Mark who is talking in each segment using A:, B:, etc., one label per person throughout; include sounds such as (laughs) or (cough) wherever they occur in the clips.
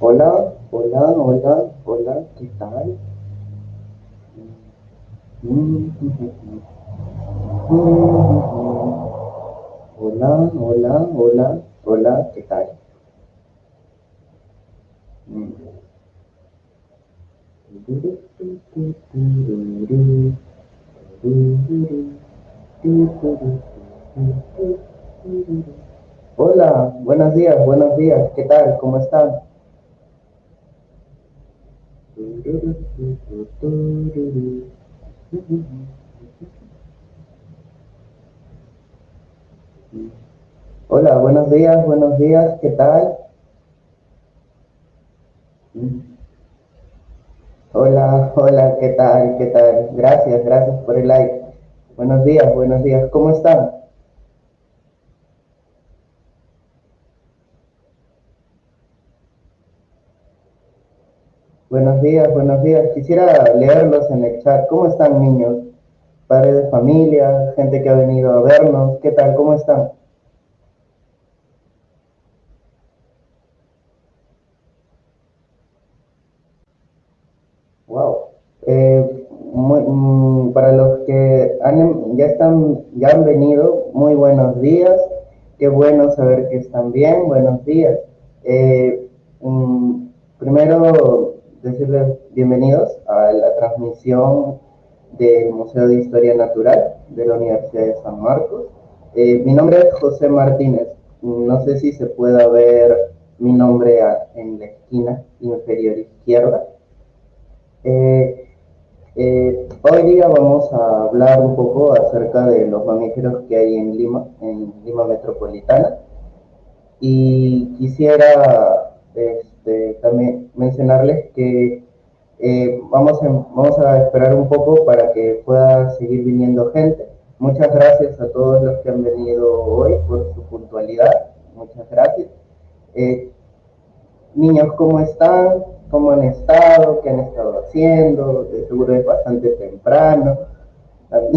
A: Hola, hola, hola, hola, ¿qué tal? Hola, hola, hola, hola, ¿qué tal? Mm. Hola, buenos días, buenos días, ¿qué tal? ¿Cómo están? Hola, buenos días, buenos días, ¿qué tal? Hola, hola, ¿qué tal? ¿Qué tal? Gracias, gracias por el like. Buenos días, buenos días, ¿cómo están? Buenos días, buenos días. Quisiera leerlos en el chat. ¿Cómo están, niños? Padres de familia, gente que ha venido a vernos. ¿Qué tal? ¿Cómo están? Wow. Eh, muy- mm, para los que han- ya están, ya han venido, muy buenos días. Qué bueno saber que están bien. Buenos días. Eh, mm, primero decirles bienvenidos a la transmisión del Museo de Historia Natural de la Universidad de San Marcos. Eh, mi nombre es José Martínez. No sé si se pueda ver mi nombre en la esquina inferior izquierda. Eh, eh, hoy día vamos a hablar un poco acerca de los mamíferos que hay en Lima, en Lima Metropolitana. Y quisiera este, también mencionarles que eh, vamos, a, vamos a esperar un poco para que pueda seguir viniendo gente. Muchas gracias a todos los que han venido hoy por su puntualidad. Muchas gracias. Eh, Niños, ¿cómo están? ¿Cómo han estado? ¿Qué han estado haciendo? De seguro es bastante temprano. (laughs)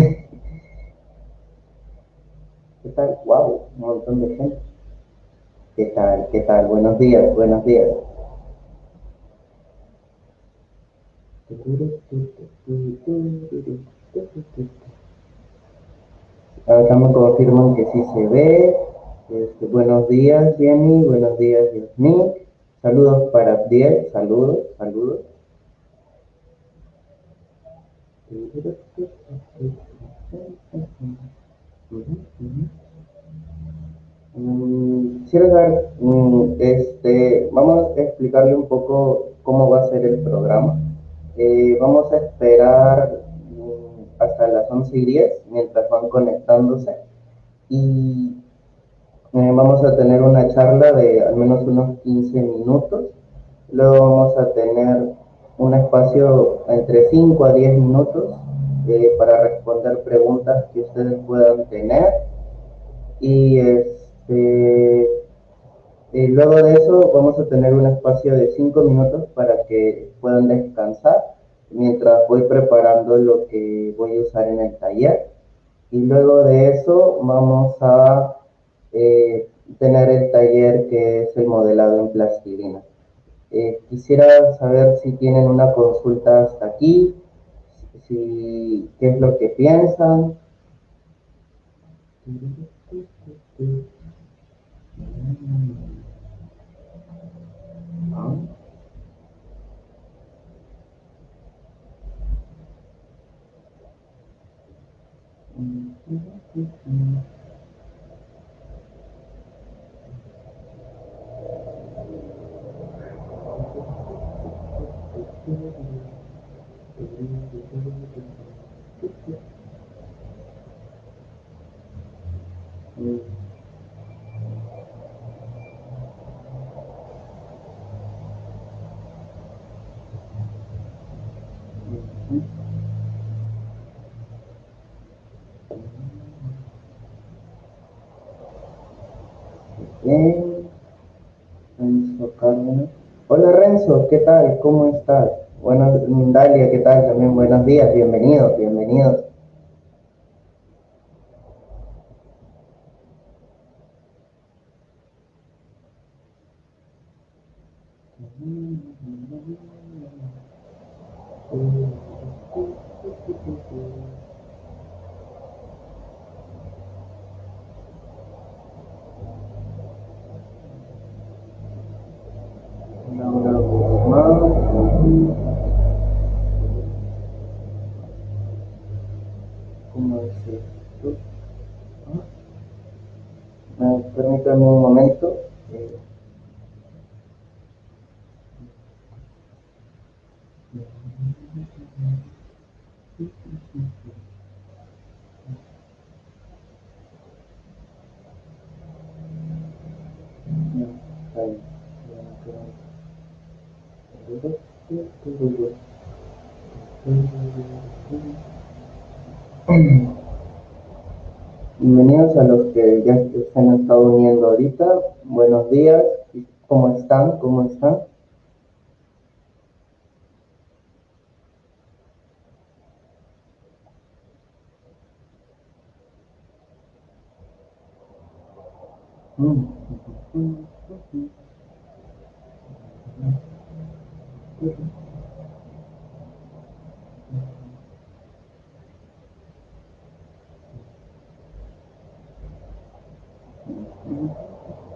A: ¿Qué tal? Wow, un montón de gente. ¿Qué tal? ¿Qué tal? Buenos días, buenos días. Acá me confirman que sí se ve. Este, buenos días, Jenny. Buenos días, Yasmin. Saludos para Abdiel. Saludos, saludos. Mm, Quisiera dar, mm, este, vamos a explicarle un poco cómo va a ser el programa. Eh, vamos a esperar mm, hasta las 11 y 10 mientras van conectándose. Y eh, vamos a tener una charla de al menos unos 15 minutos. Luego vamos a tener un espacio entre 5 a 10 minutos eh, para responder preguntas que ustedes puedan tener. Y este, luego de eso vamos a tener un espacio de 5 minutos para que puedan descansar mientras voy preparando lo que voy a usar en el taller. Y luego de eso vamos a eh, tener el taller que es el modelado en plastilina. Eh, quisiera saber si tienen una consulta hasta aquí, si, qué es lo que piensan. Mm-hmm. Bien. Renzo Cárdenas. Hola Renzo, ¿qué tal? ¿Cómo estás? Buenos, Dalia, ¿qué tal? También buenos días, bienvenidos, bienvenidos. Laura Guzmán. ¿Cómo es esto? Ah, permítame un momento. Eh, ahí. Bienvenidos a los que ya se han estado uniendo ahorita. Buenos días. ¿Cómo están? ¿Cómo están?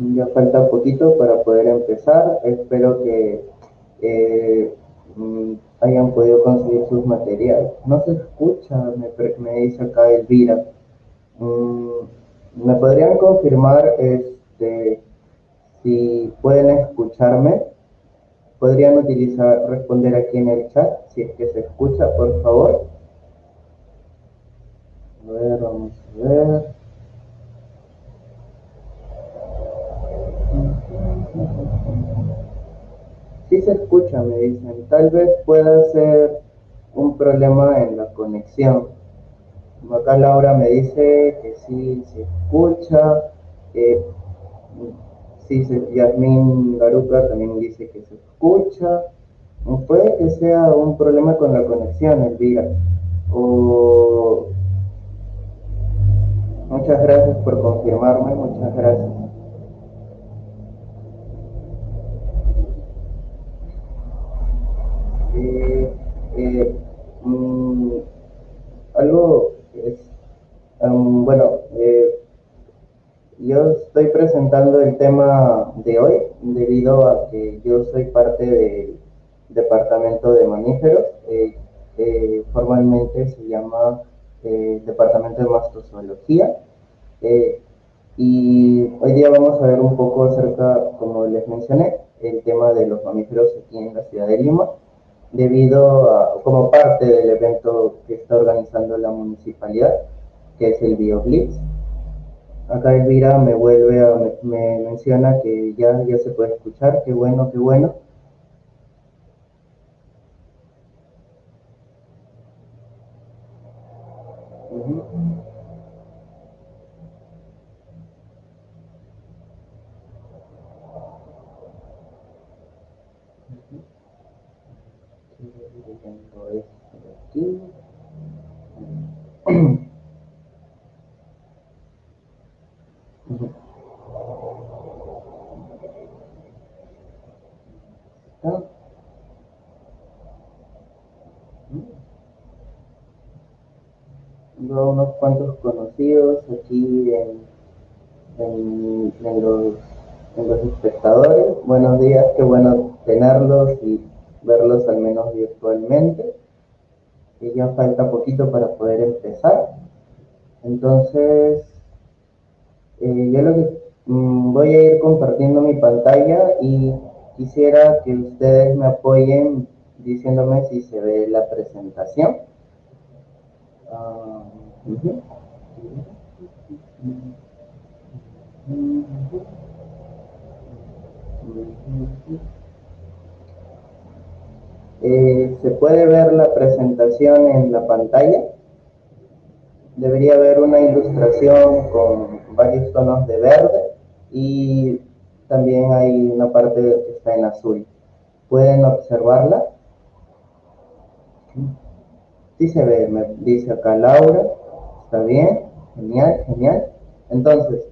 A: Ya falta poquito para poder empezar. Espero que eh, mm, hayan podido conseguir sus materiales. No se escucha, me, me dice acá Elvira. Mm, ¿Me podrían confirmar este, si pueden escucharme? ¿Podrían utilizar, responder aquí en el chat si es que se escucha, por favor? A ver, vamos a ver. Sí se escucha, me dicen. Tal vez pueda ser un problema en la conexión. Acá Laura me dice que sí se escucha. Eh, sí, se, Yasmín Garuca también dice que se escucha. Puede que sea un problema con la conexión, Elvira. O... Muchas gracias por confirmarme, muchas gracias. Eh, eh, mm, algo es, um, bueno, eh, yo estoy presentando el tema de hoy debido a que yo soy parte del departamento de mamíferos, eh, formalmente se llama Departamento de Mastozoología. Y hoy día vamos a ver un poco acerca, como les mencioné, el tema de los mamíferos aquí en la ciudad de Lima debido a, como parte del evento que está organizando la municipalidad, que es el BioBlitz. Acá Elvira me vuelve a, me, me menciona que ya, ya se puede escuchar, qué bueno, qué bueno. Estoy leyendo esto de aquí. Ujú. ¿Está? Tengo unos cuantos conocidos aquí en, en, en los, en los espectadores. Buenos días, qué bueno tenerlos y verlos al menos virtualmente. Y ya falta poquito para poder empezar. Entonces, eh, yo lo que mm, voy a ir compartiendo mi pantalla y quisiera que ustedes me apoyen diciéndome si se ve la presentación. Ah. Eh, se puede ver la presentación en la pantalla. Debería haber una ilustración con varios tonos de verde y también hay una parte que está en azul. ¿Pueden observarla? Sí se ve, me dice acá Laura. Está bien, genial, genial. Entonces,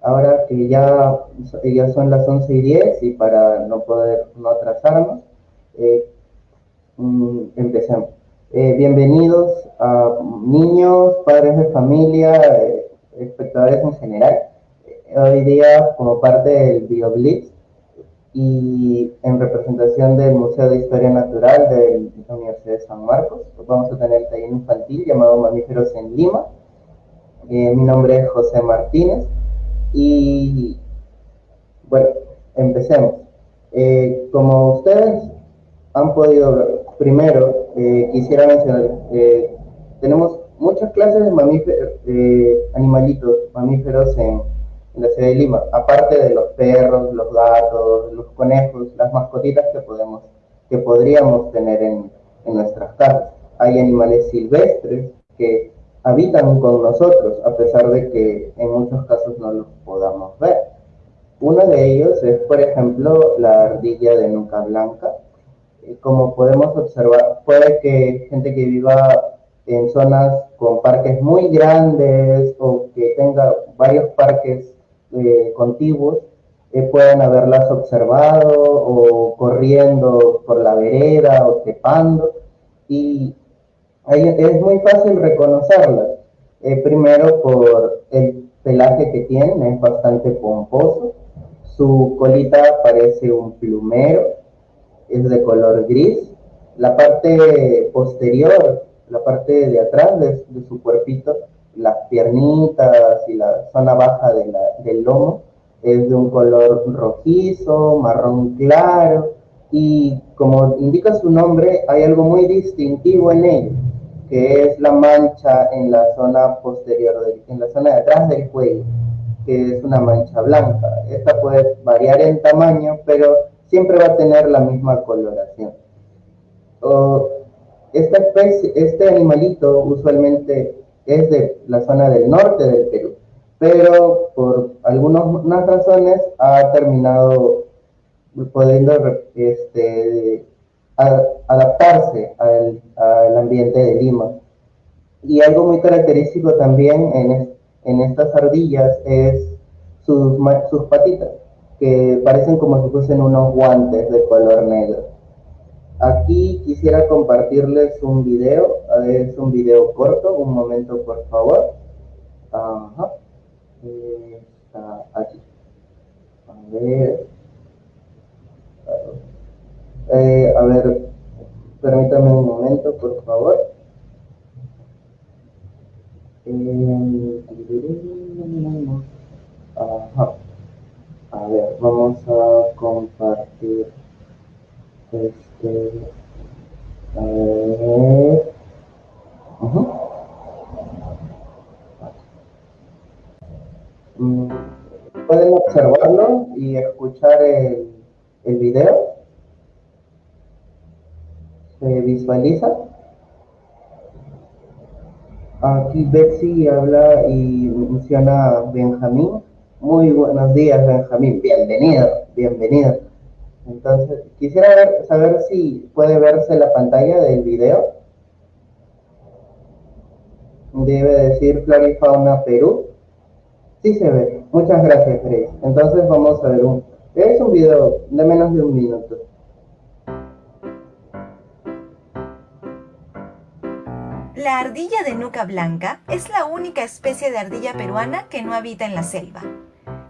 A: ahora que ya, ya son las 11 y 10 y para no poder no atrasarnos, eh, mm, empecemos. Eh, bienvenidos a niños, padres de familia, eh, espectadores en general. hoy día, como parte del BioBlitz y en representación del Museo de Historia Natural de la Universidad de San Marcos, vamos a tener el taller infantil llamado Mamíferos en Lima. mi nombre es José Martínez y bueno, empecemos. Eh, como ustedes han podido primero eh, quisiera mencionar, eh, tenemos muchas clases de mamíferos, animalitos mamíferos en, la ciudad de Lima, aparte de los perros, los gatos, los conejos, las mascotitas que podemos, que podríamos tener en, en nuestras casas. Hay animales silvestres que habitan con nosotros, a pesar de que en muchos casos no los podamos ver. Uno de ellos es, por ejemplo, la ardilla de nuca blanca. Como podemos observar, puede que gente que viva en zonas con parques muy grandes o que tenga varios parques eh, contiguos, eh, pueden haberlas observado o corriendo por la vereda o trepando. Y es muy fácil reconocerlas. Eh, primero por el pelaje que tienen, es bastante pomposo. Su colita parece un plumero, es de color gris. La parte posterior, la parte de atrás de, su cuerpito, las piernitas y la zona baja del lomo, es de un color rojizo, marrón claro, y como indica su nombre, hay algo muy distintivo en ellos que es la mancha en la zona posterior, en la zona de atrás del cuello, que es una mancha blanca. Esta puede variar en tamaño, pero siempre va a tener la misma coloración. esta especie, este animalito usualmente es de la zona del norte del Perú, pero por algunas razones ha terminado pudiendo este, adaptarse al, ambiente de Lima. Y algo muy característico también en, en estas ardillas es sus, sus patitas, que parecen como si fuesen unos guantes de color negro. Aquí quisiera compartirles un video, es un video corto, un momento por favor. Ajá. Está aquí. A ver. Eh, a ver, permítame un momento, por favor. Eh, a ver, vamos a compartir pueden observarlo y escuchar el, el video se visualiza. Aquí Betsy habla y menciona a Benjamín. Muy buenos días, Benjamín. Bienvenido, bienvenido. Entonces, quisiera saber si puede verse la pantalla del video. Debe decir Flora y Fauna Perú. Sí se ve. Muchas gracias, Grace. Entonces vamos a ver un... Es un video de menos de un minuto.
B: La ardilla de nuca blanca es la única especie de ardilla peruana que no habita en la selva,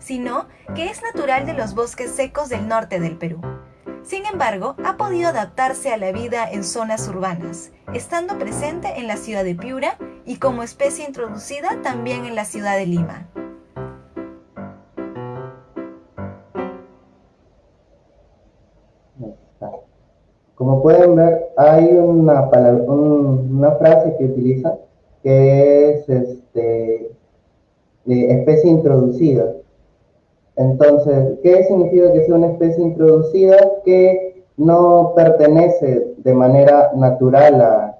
B: sino que es natural de los bosques secos del norte del Perú. Sin embargo, ha podido adaptarse a la vida en zonas urbanas, estando presente en la ciudad de Piura y como especie introducida también en la ciudad de Lima.
A: Como pueden ver, hay una, una frase que utiliza que es este, especie introducida. Entonces, ¿qué significa que sea una especie introducida? Que no pertenece de manera natural a,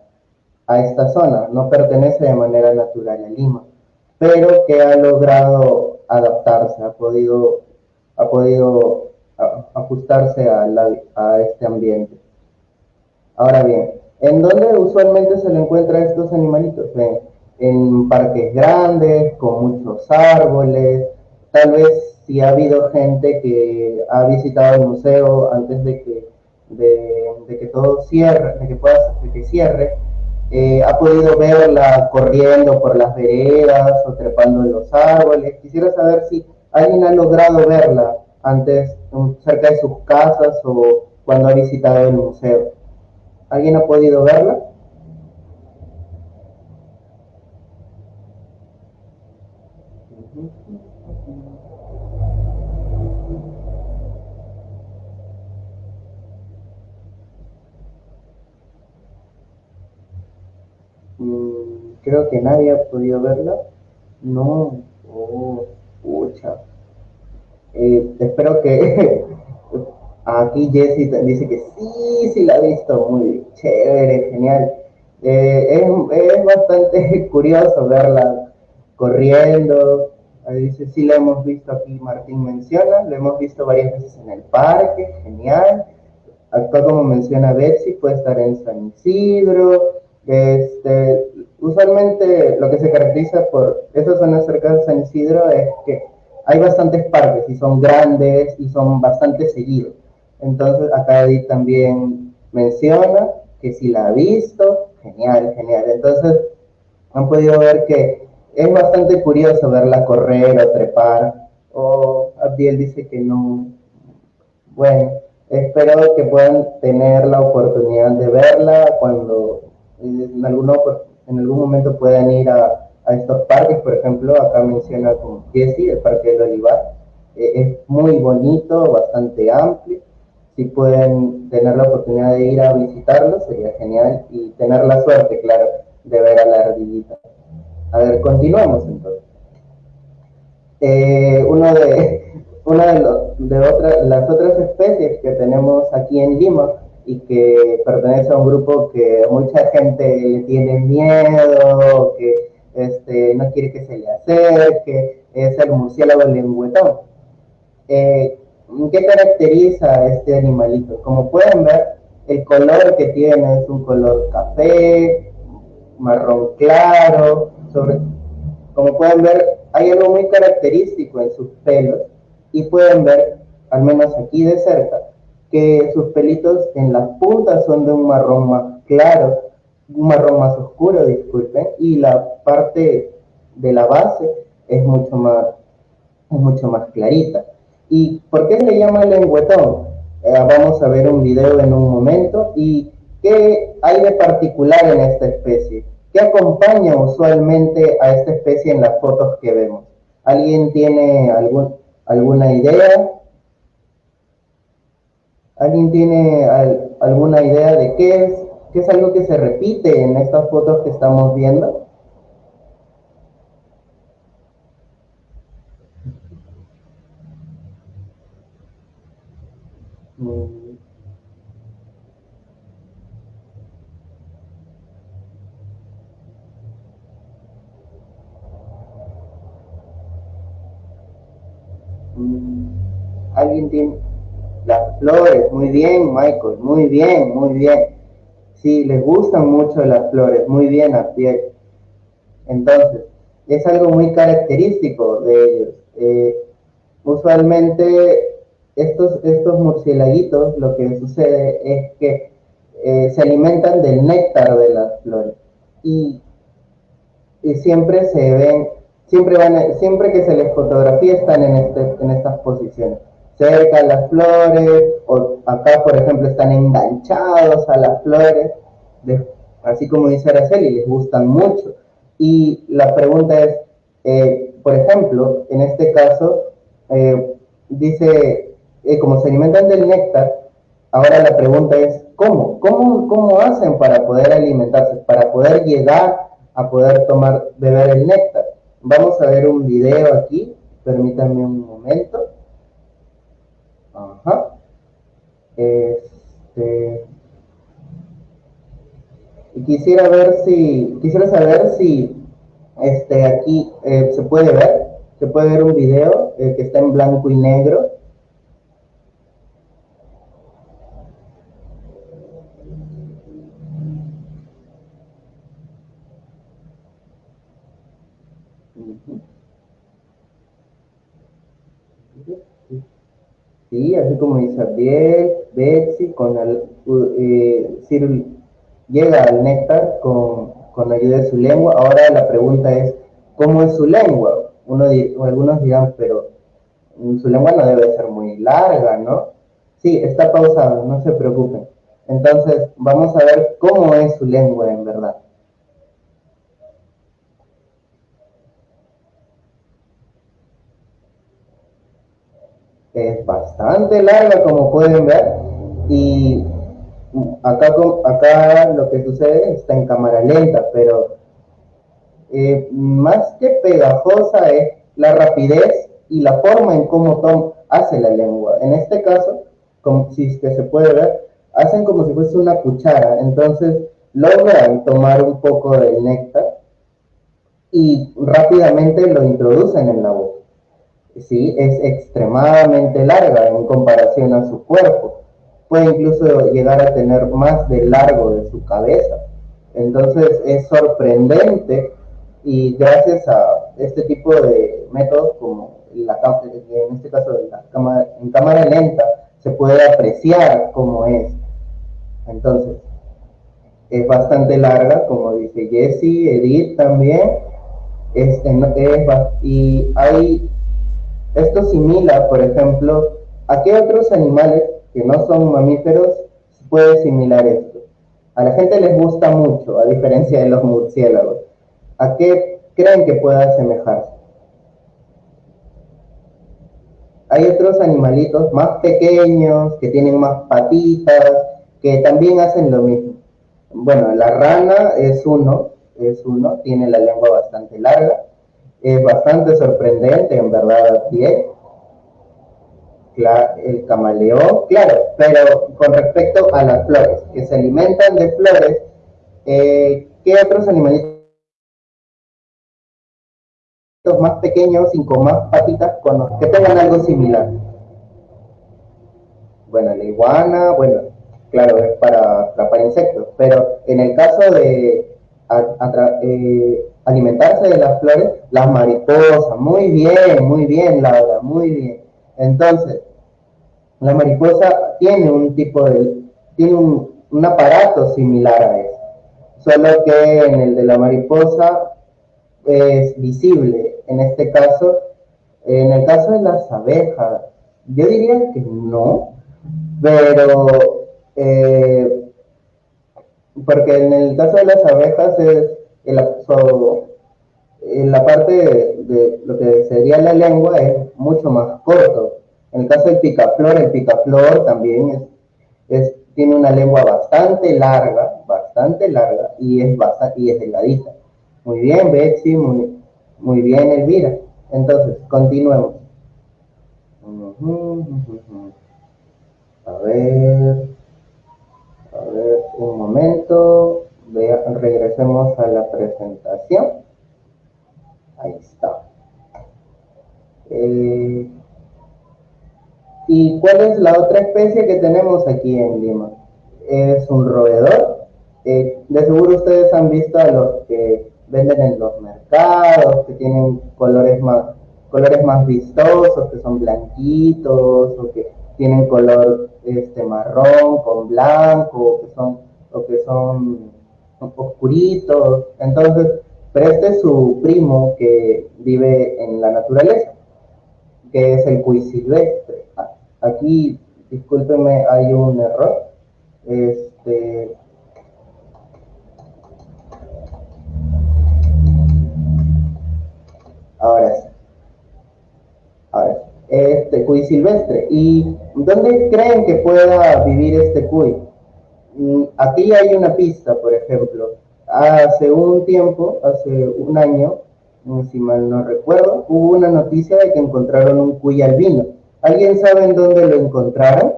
A: esta zona, no pertenece de manera natural a Lima, pero que ha logrado adaptarse, ha podido, ha podido ajustarse a, a este ambiente. Ahora bien, ¿en dónde usualmente se le encuentra estos animalitos? en parques grandes, con muchos árboles, tal vez si ha habido gente que ha visitado el museo antes de que, de, que todo cierre, de que, pueda, de que cierre, eh, ha podido verla corriendo por las veredas o trepando en los árboles. Quisiera saber si alguien ha logrado verla antes cerca de sus casas o cuando ha visitado el museo. ¿Alguien ha podido verla? Creo que nadie ha podido verla. No, oh, pucha. Eh, espero que (laughs) aquí Jesse dice que sí, sí la ha visto, muy chévere, genial. Eh, es, bastante (laughs) curioso verla corriendo. Dice, sí la hemos visto aquí, Martín menciona, lo hemos visto varias veces en el parque, genial. Acá como menciona Betsy, puede estar en San Isidro, este, usualmente lo que se caracteriza por esas zonas cerca de San Isidro es que hay bastantes parques y son grandes y son bastante seguidos. Entonces acá Edith también menciona que si la ha visto, genial, genial. Entonces han podido ver que es bastante curioso verla correr o trepar. O Abdiel dice que no. Bueno, espero que puedan tener la oportunidad de verla cuando en, alguno, en algún momento puedan ir a, a, estos parques, por ejemplo, acá menciona con Jesse, el Parque del Olivar, eh, es muy bonito, bastante amplio, si pueden tener la oportunidad de ir a visitarlo, sería genial, y tener la suerte, claro, de ver a la ardillita. A ver, continuamos entonces. Eh, de, (laughs) una de, otra, las otras especies que tenemos aquí en Lima y que pertenece a un grupo que mucha gente le tiene miedo, que este, no quiere que se le acerque, es el murciélago lengüetón. Eh, ¿Qué caracteriza a este animalito? Como pueden ver, el color que tiene es un color café, marrón claro, sobre, como pueden ver, hay algo muy característico en sus pelos y pueden ver, al menos aquí de cerca, que sus pelitos en las puntas son de un marrón más claro, un marrón más oscuro, disculpen, y la parte de la base es mucho más, es mucho más clarita. ¿Y por qué le llama lengüetón? Eh, vamos a ver un video en un momento y qué hay de particular en esta especie. ¿Qué acompaña usualmente a esta especie en las fotos que vemos? ¿Alguien tiene alguna idea? ¿Alguien tiene alguna idea de qué es? ¿Qué es algo que se repite en estas fotos que estamos viendo? Mm. Mm. ¿Alguien tiene, las flores, muy bien, Michael, muy bien, muy bien. Sí, les gustan mucho las flores, muy bien, Abdiel. Entonces, es algo muy característico de ellos. Eh, usualmente estos, estos murciélaguitos lo que sucede es que eh, se alimentan del néctar de las flores y, y siempre se ven, siempre, van siempre que se les fotografía están en, este, en estas posiciones cerca a las flores, o acá por ejemplo están enganchados a las flores, así como dice Araceli, les gustan mucho. Y la pregunta es, eh, por ejemplo, en este caso, eh, dice, eh, como se alimentan del néctar, ahora la pregunta es, ¿cómo? ¿cómo? ¿Cómo hacen para poder alimentarse, para poder llegar a poder tomar, beber el néctar? Vamos a ver un video aquí, permítanme un momento. Ajá. Este, y quisiera ver si, quisiera saber si este, aquí eh, se puede ver, se puede ver un video eh, que está en blanco y negro. Sí, así como Isabel, Betsy, con el, eh, llega al néctar con, con ayuda de su lengua. Ahora la pregunta es, ¿cómo es su lengua? Uno, algunos dirán, pero su lengua no debe ser muy larga, ¿no? Sí, está pausado, no se preocupen. Entonces, vamos a ver cómo es su lengua en verdad. Es bastante larga, como pueden ver, y acá, acá lo que sucede está en cámara lenta, pero eh, más que pegajosa es la rapidez y la forma en cómo Tom hace la lengua. En este caso, como si que se puede ver, hacen como si fuese una cuchara, entonces logran tomar un poco del néctar y rápidamente lo introducen en la boca. Sí, es extremadamente larga en comparación a su cuerpo puede incluso llegar a tener más de largo de su cabeza. Entonces es sorprendente y gracias a este tipo de métodos como la, en este caso la cámara, en cámara lenta se puede apreciar cómo es. Entonces es bastante larga, como dice Jesse, Edith también. Este, es, y hay, esto simila, por ejemplo, a qué otros animales que no son mamíferos, puede similar esto. A la gente les gusta mucho, a diferencia de los murciélagos. ¿A qué creen que pueda asemejarse? Hay otros animalitos más pequeños, que tienen más patitas, que también hacen lo mismo. Bueno, la rana es uno, es uno, tiene la lengua bastante larga, es bastante sorprendente en verdad a pie, el camaleón, claro, pero con respecto a las flores, que se alimentan de flores, eh, ¿qué otros animalitos más pequeños y con más patitas que tengan algo similar? Bueno, la iguana, bueno, claro, es para atrapar insectos, pero en el caso de eh, alimentarse de las flores, las mariposas, muy bien, muy bien, Laura, muy bien. Entonces, la mariposa tiene un tipo de, tiene un, aparato similar a eso, solo que en el de la mariposa es visible. En este caso, en el caso de las abejas, yo diría que no, pero eh, porque en el caso de las abejas es en la parte de, lo que sería la lengua es mucho más corto. En el caso del picaflor, el picaflor también es, tiene una lengua bastante larga, bastante larga y es, y es delgadita. Muy bien, Betsy, muy, muy bien, Elvira. Entonces, continuemos. A ver, a ver, un momento. Regresemos a la presentación. Ahí está. Eh, ¿Y cuál es la otra especie que tenemos aquí en Lima? Es un roedor. Eh, de seguro ustedes han visto a los que venden en los mercados, que tienen colores más, colores más vistosos, que son blanquitos, o que tienen color este marrón con blanco, o que son, o que son oscuritos. Entonces, pero este es su primo que vive en la naturaleza, que es el cuy silvestre. Aquí, discúlpenme, hay un error. Este, ahora sí. ver, este cuy silvestre. ¿Y dónde creen que pueda vivir este cuy? Mm, aquí hay una pista, por ejemplo. Hace un tiempo, hace un año, mm, si mal no recuerdo, hubo una noticia de que encontraron un cuy albino. ¿Alguien sabe en dónde lo encontraron?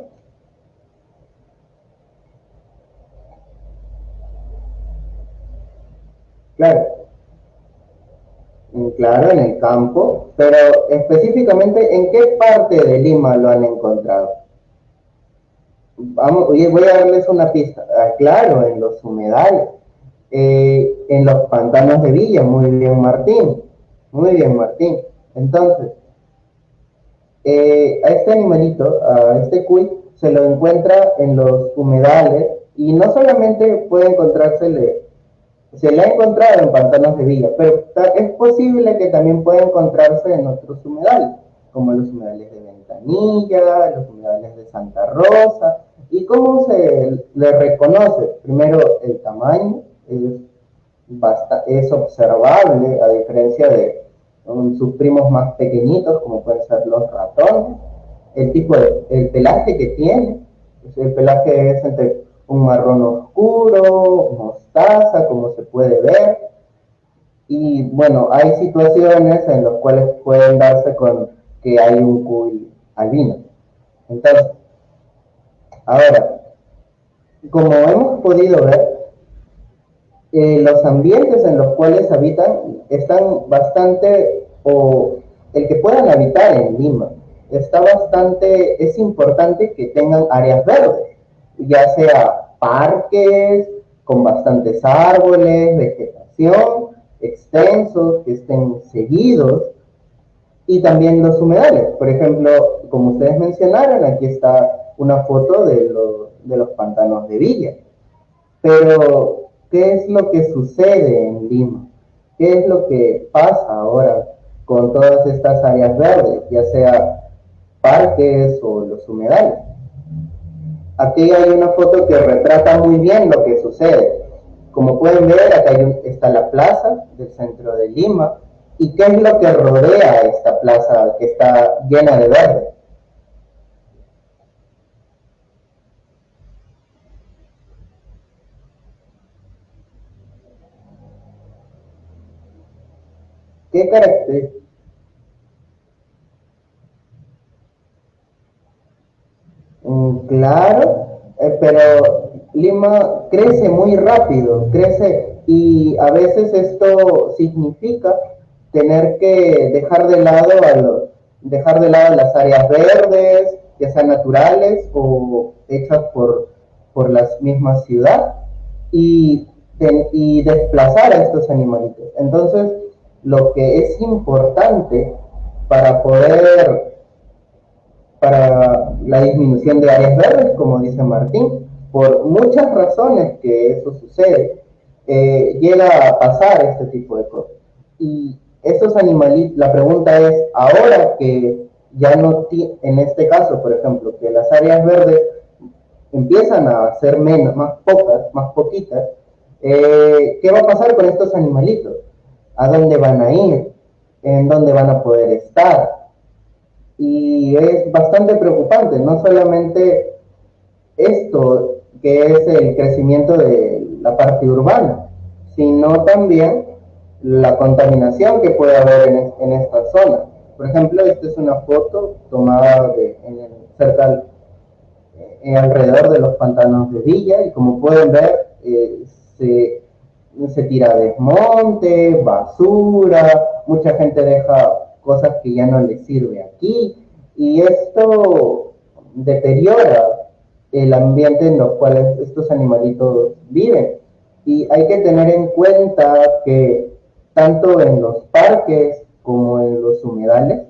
A: Claro. Mm, claro, en el campo, pero específicamente, ¿en qué parte de Lima lo han encontrado? Vamos, voy a darles una pista. Ah, claro, en los humedales, eh, en los pantanos de Villa, muy bien Martín, muy bien Martín. Entonces, eh, a este animalito, a este cuy, se lo encuentra en los humedales y no solamente puede encontrársele, se le ha encontrado en pantanos de villa, pero es posible que también pueda encontrarse en otros humedales, como los humedales de Ventanilla, los humedales de Santa Rosa. ¿Y cómo se le reconoce? Primero, el tamaño es, es observable, a diferencia de sus primos más pequeñitos, como pueden ser los ratones, el tipo de el pelaje que tiene, el pelaje es entre un marrón oscuro, mostaza, como se puede ver, y bueno, hay situaciones en las cuales pueden darse con que hay un cuy albino. Entonces, ahora, como hemos podido ver, eh, los ambientes en los cuales habitan están bastante, o el que puedan habitar en Lima, está bastante, es importante que tengan áreas verdes, ya sea parques con bastantes árboles, vegetación, extensos, que estén seguidos, y también los humedales. Por ejemplo, como ustedes mencionaron, aquí está una foto de, de los pantanos de Villa. Pero qué es lo que sucede en Lima, qué es lo que pasa ahora con todas estas áreas verdes, ya sea parques o los humedales. Aquí hay una foto que retrata muy bien lo que sucede. Como pueden ver, acá está la plaza del centro de Lima. ¿Y qué es lo que rodea esta plaza que está llena de verde? ¿Qué características? Mm, claro, eh, pero Lima crece muy rápido, crece y a veces esto significa tener que dejar de lado dejar de lado las áreas verdes, ya sean naturales o hechas por, por las mismas ciudades y, y desplazar a estos animalitos. Entonces, lo que es importante para poder, para la disminución de áreas verdes, como dice Martín, por muchas razones que eso sucede, eh, llega a pasar este tipo de cosas. Y estos animalitos, la pregunta es, ahora que ya no, en este caso, por ejemplo, que las áreas verdes empiezan a ser menos, más pocas, más poquitas, eh, ¿qué va a pasar con estos animalitos? A dónde van a ir, en dónde van a poder estar. Y es bastante preocupante, no solamente esto que es el crecimiento de la parte urbana, sino también la contaminación que puede haber en, esta zona. Por ejemplo, esta es una foto tomada de, en cerca, eh, alrededor de los pantanos de Villa y como pueden ver, eh, se se tira desmonte, basura, mucha gente deja cosas que ya no les sirve aquí y esto deteriora el ambiente en los cuales estos animalitos viven. Y hay que tener en cuenta que tanto en los parques como en los humedales,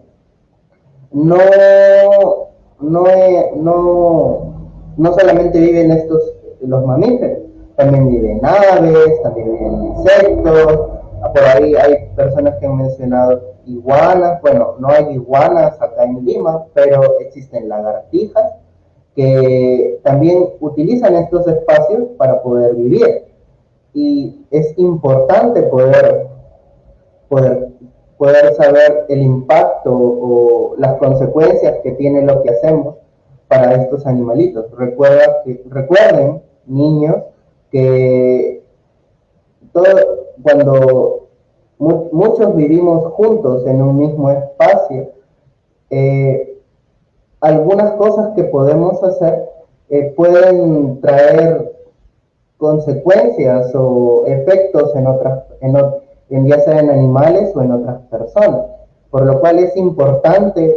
A: no, no, no, no solamente viven estos los mamíferos, también viven aves, también viven insectos, ah, por ahí hay personas que han mencionado iguanas, bueno, no hay iguanas acá en Lima, pero existen lagartijas que también utilizan estos espacios para poder vivir. Y es importante poder, poder, saber el impacto o las consecuencias que tiene lo que hacemos para estos animalitos. Recuerda, recuerden, niños, que cuando muchos vivimos juntos en un mismo espacio, eh, algunas cosas que podemos hacer eh, pueden traer consecuencias o efectos en otras, en, en, ya sea en animales o en otras personas, por lo cual es importante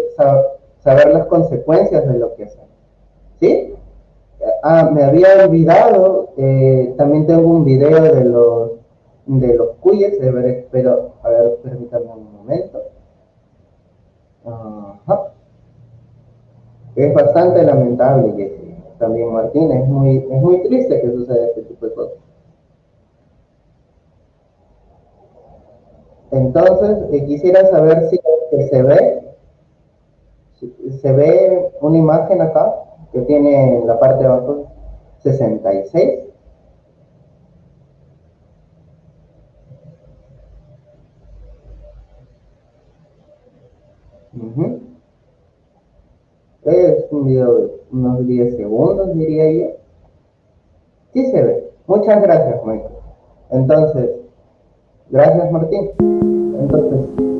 A: saber las consecuencias de lo que hacemos. ¿Sí? Ah, me había olvidado, eh, también tengo un video de los de los cuyes, pero a ver, permítanme un momento. Es bastante lamentable, que también Martín, es muy, es muy triste que suceda este tipo de cosas. Entonces, eh, quisiera saber si se ve, se ve una imagen acá que tiene en la parte de abajo 66. Es un video de unos 10 segundos, diría yo. Sí se ve. Muchas gracias, Michael. Entonces, gracias, Martín. Entonces, Entonces,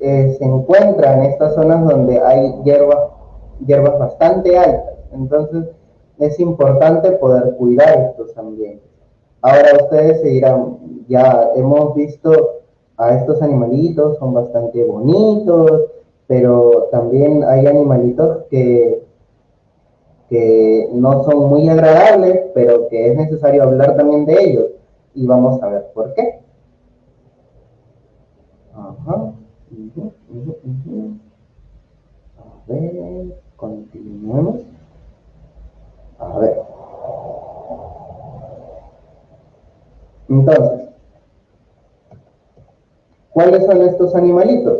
A: eh, se encuentra en estas zonas donde hay hierbas, hierbas bastante altas. Entonces, es importante poder cuidar estos ambientes. Ahora ustedes se dirán, ya hemos visto a estos animalitos, son bastante bonitos, pero también hay animalitos que, que no son muy agradables, pero que es necesario hablar también de ellos. Y vamos a ver por qué. A ver, continuemos. A ver. Entonces, ¿cuáles son estos animalitos?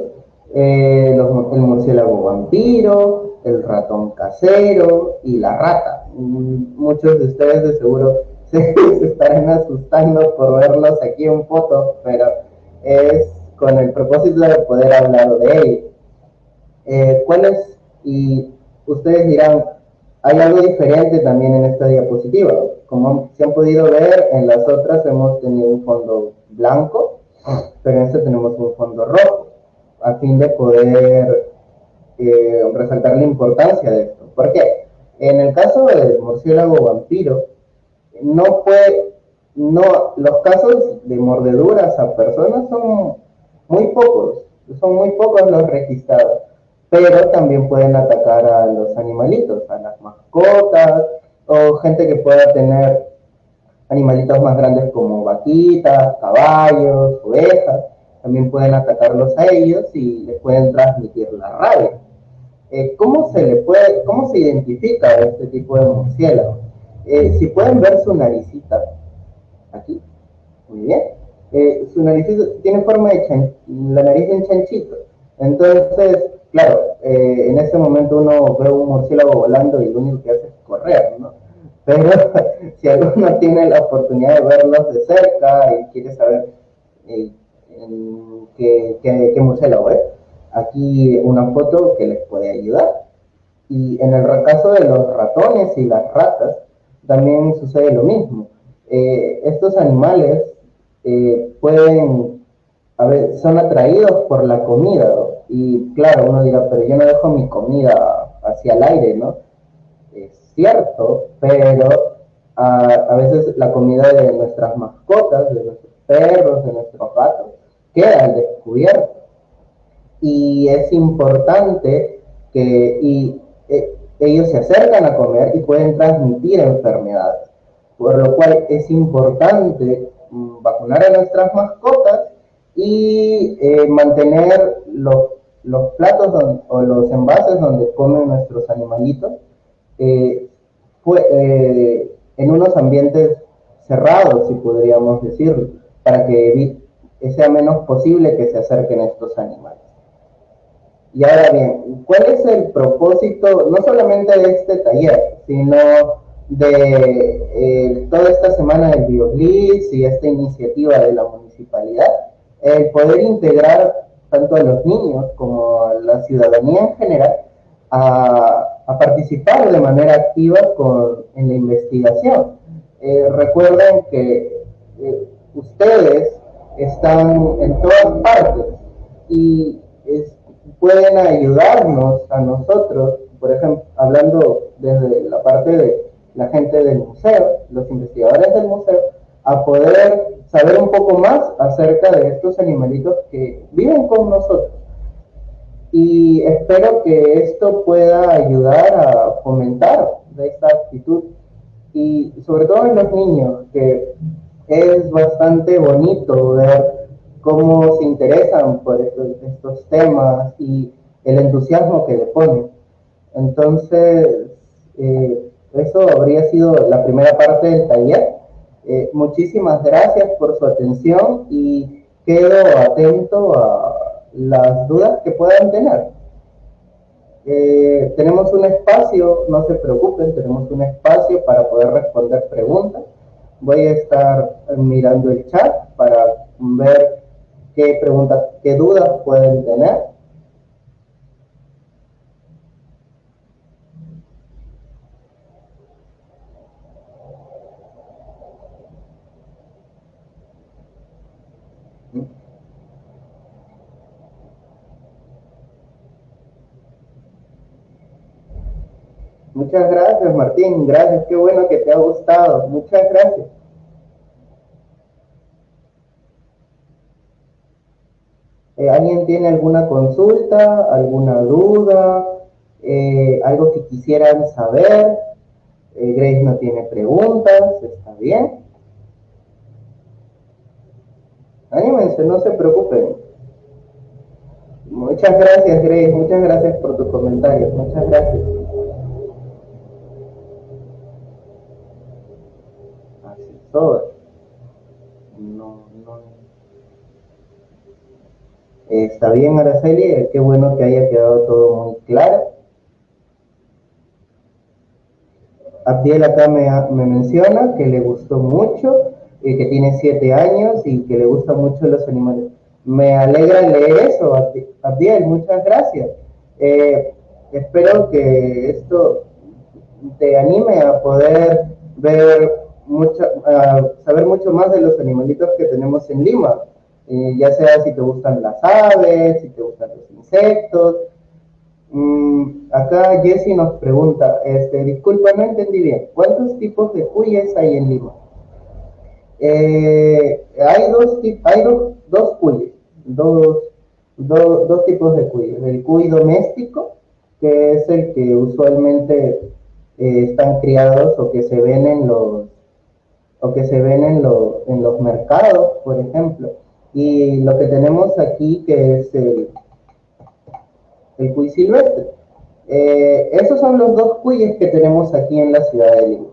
A: Eh, el murciélago vampiro, el ratón casero y la rata. Mm, muchos de ustedes de seguro (laughs) se, estarán asustando por verlos aquí en foto, pero es con el propósito de poder hablar de ellos. Eh, ¿Cuáles? Y ustedes dirán, hay algo diferente también en esta diapositiva. Como se han podido ver, en las otras hemos tenido un fondo blanco, pero en esta tenemos un fondo rojo, a fin de poder eh, resaltar la importancia de esto. ¿Por qué? En el caso del murciélago vampiro, no fue, no, los casos de mordeduras a personas son muy pocos, son muy pocos los registrados pero también pueden atacar a los animalitos, a las mascotas, o gente que pueda tener animalitos más grandes como vaquitas, caballos, ovejas, también pueden atacarlos a ellos y les pueden transmitir la rabia. Eh, ¿Cómo se le puede, cómo se identifica este tipo de murciélago? Eh, si pueden ver su naricita, aquí, muy bien, eh, su nariz tiene forma de la nariz de un chanchito, entonces claro, eh, en este momento uno ve un murciélago volando y lo único que hace es correr, ¿no? Pero (laughs) si alguno tiene la oportunidad de verlos de cerca y quiere saber eh, qué, murciélago es, aquí una foto que les puede ayudar. Y en el caso de los ratones y las ratas, también sucede lo mismo. Eh, estos animales pueden, a ver, son atraídos por la comida, y claro, uno dirá, pero yo no dejo mi comida hacia el aire, ¿no? Es cierto, pero a, veces la comida de nuestras mascotas, de nuestros perros, de nuestros gatos, queda al descubierto. Y es importante que y, eh, ellos se acercan a comer y pueden transmitir enfermedades. Por lo cual es importante vacunar a nuestras mascotas y eh, mantener los, platos o los envases donde comen nuestros animalitos eh, eh, en unos ambientes cerrados, si podríamos decirlo, para que sea menos posible que se acerquen estos animales. Y ahora bien, ¿cuál es el propósito no solamente de este taller, sino de toda esta semana del BioBlitz y esta iniciativa de la municipalidad? el poder integrar tanto a los niños como a la ciudadanía en general a, participar de manera activa con, en la investigación. Eh, recuerden que eh, ustedes están en todas partes y pueden ayudarnos a nosotros, por ejemplo, hablando desde la parte de la gente del museo, los investigadores del museo, a poder saber un poco más acerca de estos animalitos que viven con nosotros. Y espero que esto pueda ayudar a fomentar esta actitud y sobre todo en los niños, que es bastante bonito ver cómo se interesan por estos, temas y el entusiasmo que le ponen. Entonces, eh, eso habría sido la primera parte del taller. Eh, muchísimas gracias por su atención y quedo atento a las dudas que puedan tener. Eh, tenemos un espacio, no se preocupen, tenemos un espacio para poder responder preguntas. Voy a estar mirando el chat para ver qué preguntas, qué dudas pueden tener. Muchas gracias, Martín. Gracias, qué bueno que te ha gustado. Muchas gracias. Eh, ¿Alguien tiene alguna consulta, alguna duda, eh, algo que quisieran saber? Eh, Grace no tiene preguntas, está bien. Anímense, no se preocupen. Muchas gracias, Grace. Muchas gracias por tus comentarios. Muchas gracias. No, no. Está bien, Araceli, qué bueno que haya quedado todo muy claro. Abdiel acá me, me menciona que le gustó mucho, eh, que tiene siete años y que le gustan mucho los animales. Me alegra leer eso, Abdiel, muchas gracias. Eh, espero que esto te anime a poder ver mucha, saber mucho más de los animalitos que tenemos en Lima, eh, ya sea si te gustan las aves, si te gustan los insectos. Mm, acá Jesse nos pregunta, este, disculpa, no entendí bien, ¿cuántos tipos de cuyes hay en Lima? Eh, hay dos, hay dos, dos cuyes, dos, dos tipos de cuyes. El cuy doméstico, que es el que usualmente eh, están criados o que se ven en los o que se ven en, en los mercados, por ejemplo. Y lo que tenemos aquí, que es el, el cuy silvestre. Eh, esos son los dos cuyes que tenemos aquí en la ciudad de Lima.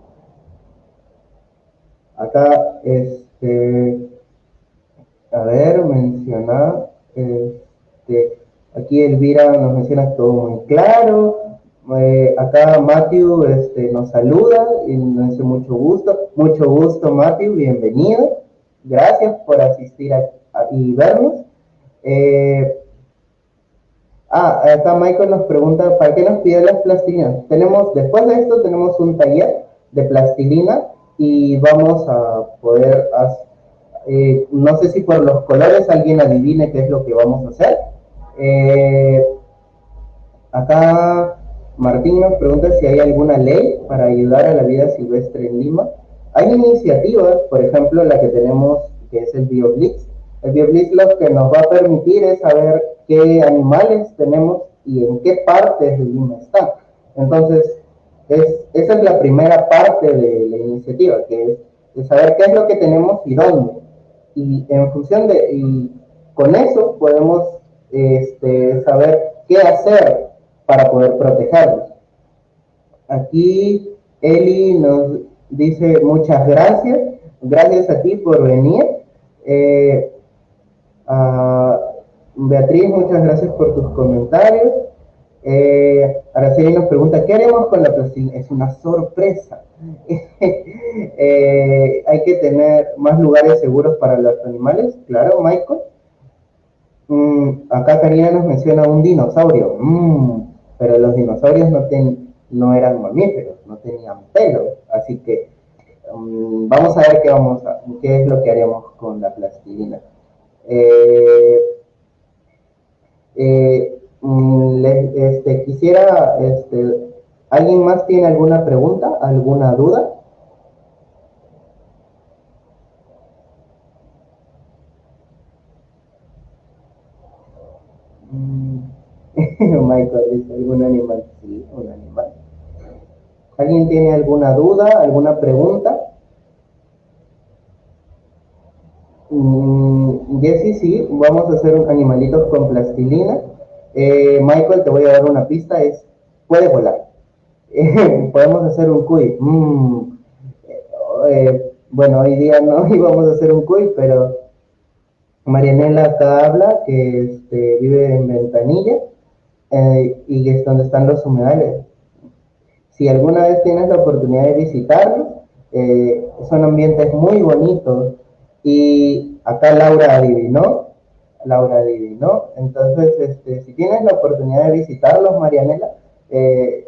A: Acá, este, a ver, mencionar, este, aquí Elvira nos menciona todo muy claro, eh, acá Matthew este, nos saluda y nos dice mucho gusto. Mucho gusto, Matthew, bienvenido. Gracias por asistir y vernos. Eh, ah, acá Michael nos pregunta, ¿para qué nos pide las plastilinas? Tenemos, después de esto, tenemos un taller de plastilina y vamos a poder, eh, no sé si por los colores alguien adivine qué es lo que vamos a hacer. acá Martín nos pregunta si hay alguna ley para ayudar a la vida silvestre en Lima. Hay iniciativas, por ejemplo, la que tenemos, que es el BioBlitz. El BioBlitz lo que nos va a permitir es saber qué animales tenemos y en qué partes de Lima están. Entonces, esa es la primera parte de la iniciativa, que es saber qué es lo que tenemos y dónde. Y en función de, y con eso podemos este, saber qué hacer para poder protegerlos. Aquí Eli nos dice muchas gracias, gracias a ti por venir. Eh, Beatriz, muchas gracias por tus comentarios. Eh, Araceli nos pregunta, ¿qué haremos con la plastilina? Es una sorpresa. (laughs) Eh, hay que tener más lugares seguros para los animales, claro, Michael. Mm, acá Karina nos menciona un dinosaurio. Mm, pero los dinosaurios no, ten, no eran mamíferos, no tenían pelo, así que mm, vamos a ver qué, vamos a, qué es lo que haremos con la plastilina. Eh, eh, mm, este, quisiera, este, ¿alguien más tiene alguna pregunta, alguna duda? (laughs) Michael dice, ¿algún animal? Sí, un animal. ¿Alguien tiene alguna duda, alguna pregunta? Mm, Jessy, sí, vamos a hacer un animalito con plastilina. Eh, Michael, te voy a dar una pista, es, puede volar. (laughs) podemos hacer un cuy. Mm, eh, bueno, hoy día no (laughs) íbamos a hacer un cuy, pero Marianela acá habla que este, vive en Ventanilla eh, y es donde están los humedales. Si alguna vez tienes la oportunidad de visitarlos, eh, son ambientes muy bonitos. Y acá Laura adivinó, Laura adivinó, entonces este, si tienes la oportunidad de visitarlos, Marianela, eh,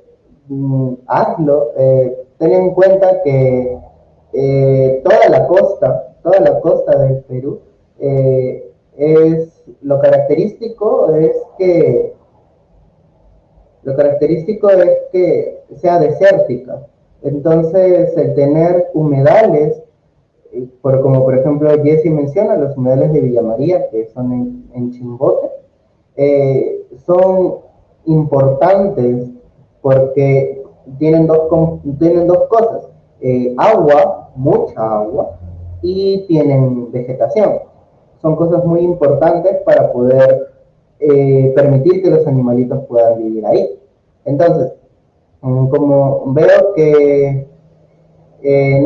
A: mm, hazlo, ten en cuenta que toda la costa, toda la costa del Perú, es lo característico es que lo característico es que sea desértica. Entonces, el tener humedales, eh, por, como por ejemplo Jesse menciona, los humedales de Villa María, que son en, Chimbote, eh, son importantes porque tienen dos, tienen dos cosas, eh, agua, mucha agua, y tienen vegetación. Son cosas muy importantes para poder eh, permitir que los animalitos puedan vivir ahí. Entonces, mm, como veo que eh,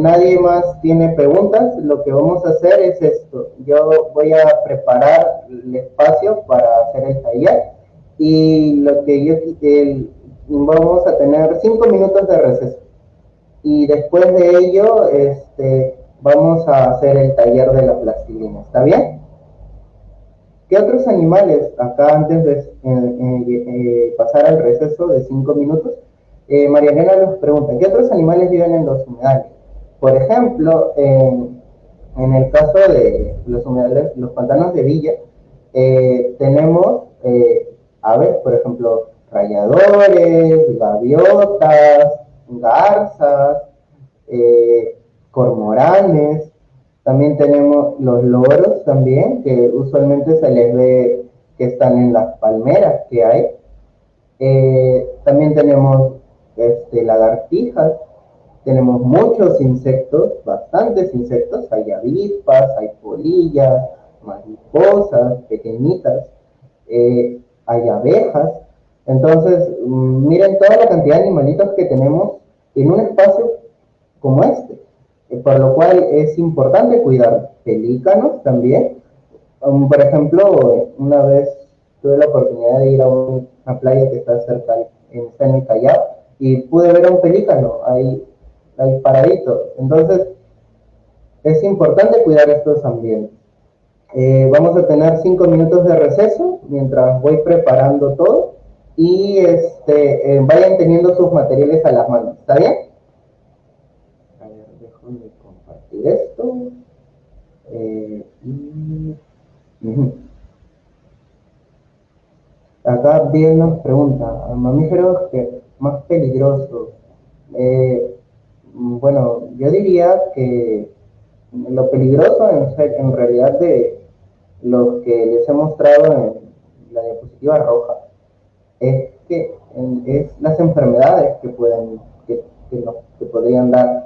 A: nadie más tiene preguntas, lo que vamos a hacer es esto. Yo voy a preparar el espacio para hacer el taller y lo que yo vamos a tener cinco minutos de receso. Y después de ello, este, vamos a hacer el taller de la plastilina. ¿Está bien? ¿Qué otros animales, acá antes de eh, eh, eh, pasar al receso de cinco minutos, María Elena nos pregunta, ¿qué otros animales viven en los humedales? Por ejemplo, en, el caso de los humedales, los pantanos de Villa, tenemos aves, por ejemplo, rayadores, gaviotas, garzas, cormoranes, también tenemos los loros también, que usualmente se les ve que están en las palmeras que hay. Eh, también tenemos este, lagartijas, tenemos muchos insectos, bastantes insectos, hay avispas, hay polillas, mariposas pequeñitas, eh, hay abejas. Entonces, mm, miren toda la cantidad de animalitos que tenemos en un espacio como este por lo cual es importante cuidar pelícanos también. Um, por ejemplo, una vez tuve la oportunidad de ir a una playa que está cerca, en, el Callao, y pude ver a un pelícano ahí, ahí paradito. Entonces, es importante cuidar estos ambientes. Eh, vamos a tener cinco minutos de receso mientras voy preparando todo y este, eh, vayan teniendo sus materiales a las manos. ¿Está bien? Esto. Eh, Acá bien nos pregunta, mamíferos que más peligrosos. Eh, bueno, yo diría que lo peligroso en, en realidad de lo que les he mostrado en la diapositiva roja es que es las enfermedades que pueden que, que podrían dar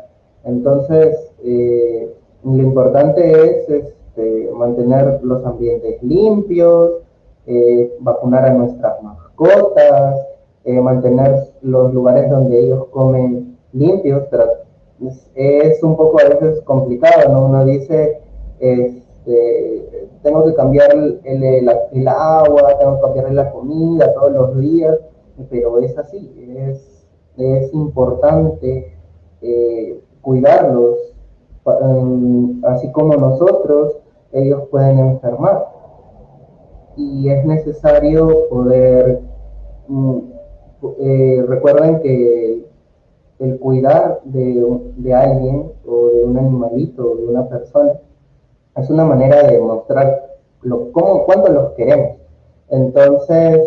A: entonces, eh, lo importante es este, mantener los ambientes limpios, eh, vacunar a nuestras mascotas, eh, mantener los lugares donde ellos comen limpios. es, un poco a veces complicado, ¿no? Uno dice, este, tengo que cambiar el, agua, tengo que cambiar la comida todos los días, pero es así, es, es importante cuidarlos, em, así como nosotros, ellos pueden enfermar. Y es necesario poder, mm, eh, recuerden que el cuidar de, alguien o de un animalito o de una persona es una manera de mostrar lo, cómo, cuánto los queremos. Entonces,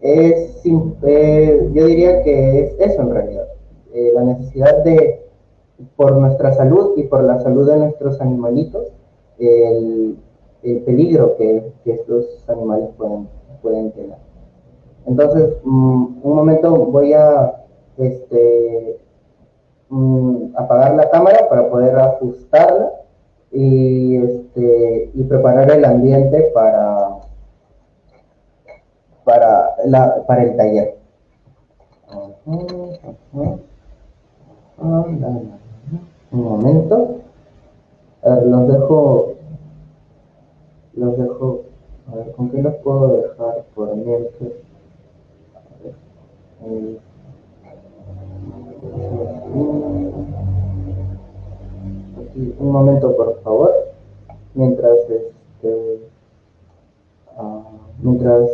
A: es, eh, yo diría que es eso en realidad, eh, la necesidad de, por nuestra salud y por la salud de nuestros animalitos, el, peligro que, estos animales pueden, pueden tener. Entonces, mm, un momento voy a este, mm, apagar la cámara para poder ajustarla y, este, y preparar el ambiente para, para, la, para el taller. Un momento. Los dejo. Los dejo. A ver, ¿con qué los puedo dejar por mientras? un momento por favor mientras este uh, mientras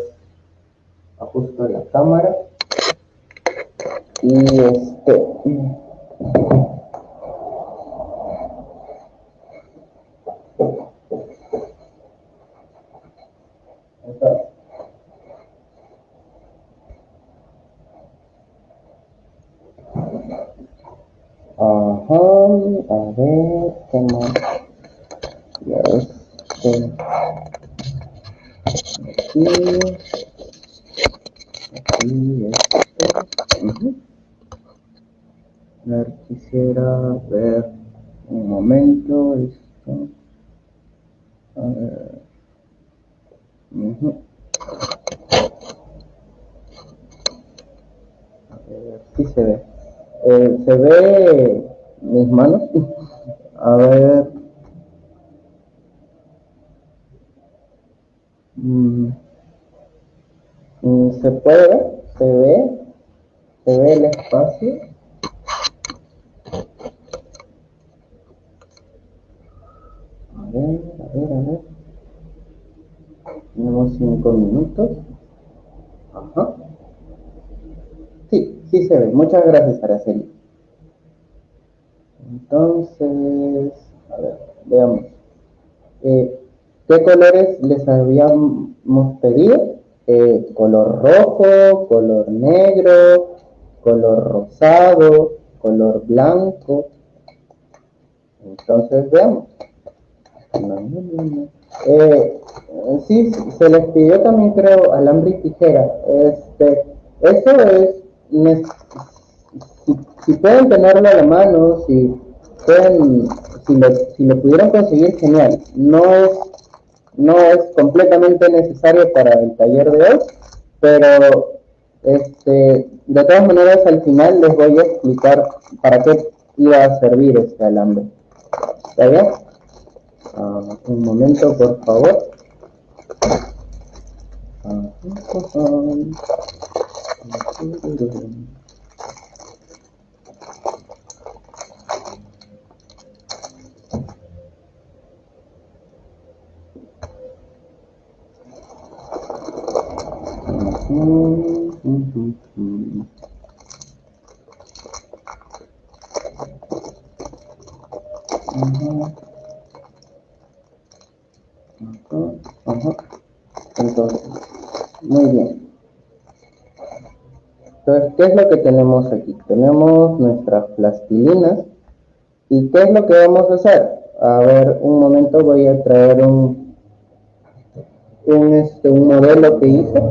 A: ajusto la cámara y este a ver, ¿qué más? Ya este. Aquí, esto. A ver, quisiera ver un momento esto. A ver. A ver, si se ve. Eh, se ve mis manos. A ver. Mm. Mm, ¿Se puede ver? ¿Se ve? ¿Se ve el espacio? A ver, a ver, a ver. Tenemos cinco minutos. Ajá. Sí, sí se ve. Muchas gracias, Araceli. Entonces, a ver, veamos. Eh, ¿Qué colores les habíamos pedido? Eh, color rojo, color negro, color rosado, color blanco. Entonces, veamos. Eh, sí, se les pidió también, creo, alambre y tijera. Este, eso es, si, si pueden tenerlo a la mano, si si lo, si lo pudieran conseguir, genial. No es, no es completamente necesario para el taller de hoy, pero este, de todas maneras al final les voy a explicar para qué iba a servir este alambre. ¿Está? Ah, un momento, por favor. Ah, Muy bien. Entonces, ¿qué es lo que tenemos aquí? Tenemos nuestras plastilinas. ¿Y qué es lo que vamos a hacer? A ver, un momento voy a traer un, un, este, un modelo que hice.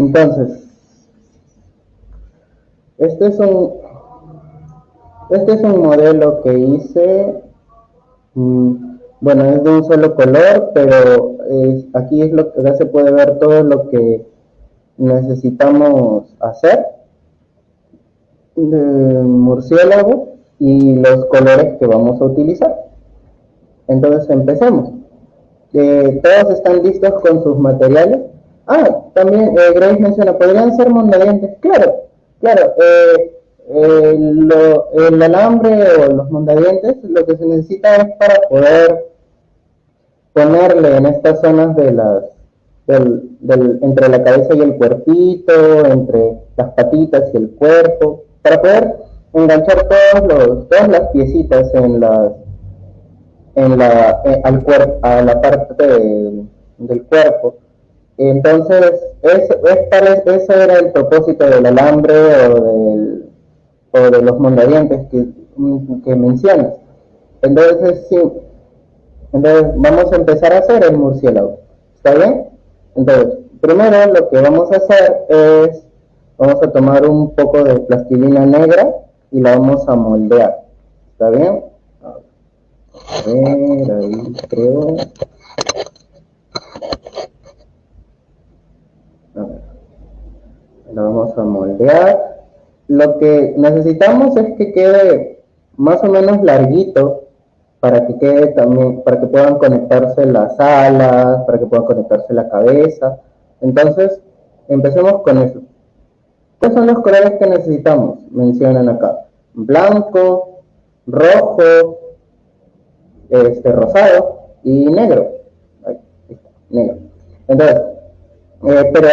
A: Entonces, este es un, este es un modelo que hice, mm, bueno, es de un solo color, pero aquí es lo que ya se puede ver todo lo que necesitamos hacer de murciélago y los colores que vamos a utilizar. Entonces empecemos. Eh, todos están listos con sus materiales. Ah, también eh, Grace menciona, ¿podrían ser mondadientes? Claro, claro. Eh, el alambre o los mondadientes lo que se necesita es para poder ponerle en estas zonas de las, del, entre la cabeza y el cuerpito, entre las patitas y el cuerpo, para poder enganchar todos los, todas las piecitas en las en la eh, al cuerpo a la parte del cuerpo entonces es, es, ese era el propósito del alambre o, del, o de los mondadientes que, que mencionas entonces sí entonces vamos a empezar a hacer el murciélago está bien entonces primero lo que vamos a hacer es vamos a tomar un poco de plastilina negra y la vamos a moldear. ¿Está bien? Creo. A ver. La vamos a moldear. Lo que necesitamos es que quede más o menos larguito para que quede también, para que puedan conectarse las alas, para que puedan conectarse la cabeza. Entonces, empecemos con eso. ¿Cuáles son los colores que necesitamos? Mencionan acá. Blanco, rojo, este, rosado y negro. Ahí negro. Entonces, eh, pero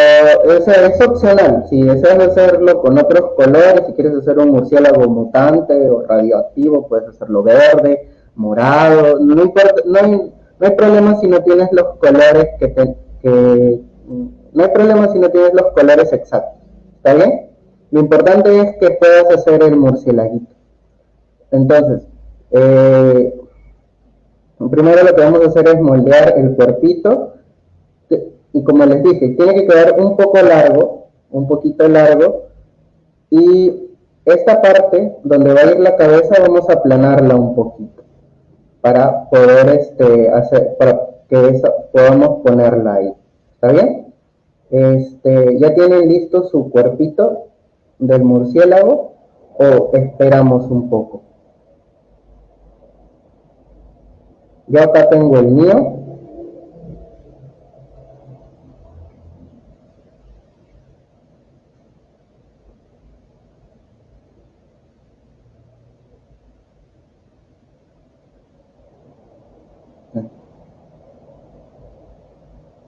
A: eso es opcional. Si deseas hacerlo con otros colores, si quieres hacer un murciélago mutante o radioactivo, puedes hacerlo verde, morado. No, importa, no, hay, no hay problema si no tienes los colores que, que no hay problema si no tienes los colores exactos. ¿Está bien? Lo importante es que puedas hacer el murcielaguito. Entonces, eh, primero lo que vamos a hacer es moldear el cuerpito. Y como les dije, tiene que quedar un poco largo, un poquito largo. Y esta parte donde va a ir la cabeza vamos a aplanarla un poquito para poder este, hacer, para que podamos ponerla ahí. ¿Está bien? Este, ¿Ya tienen listo su cuerpito del murciélago o esperamos un poco? Yo acá tengo el mío.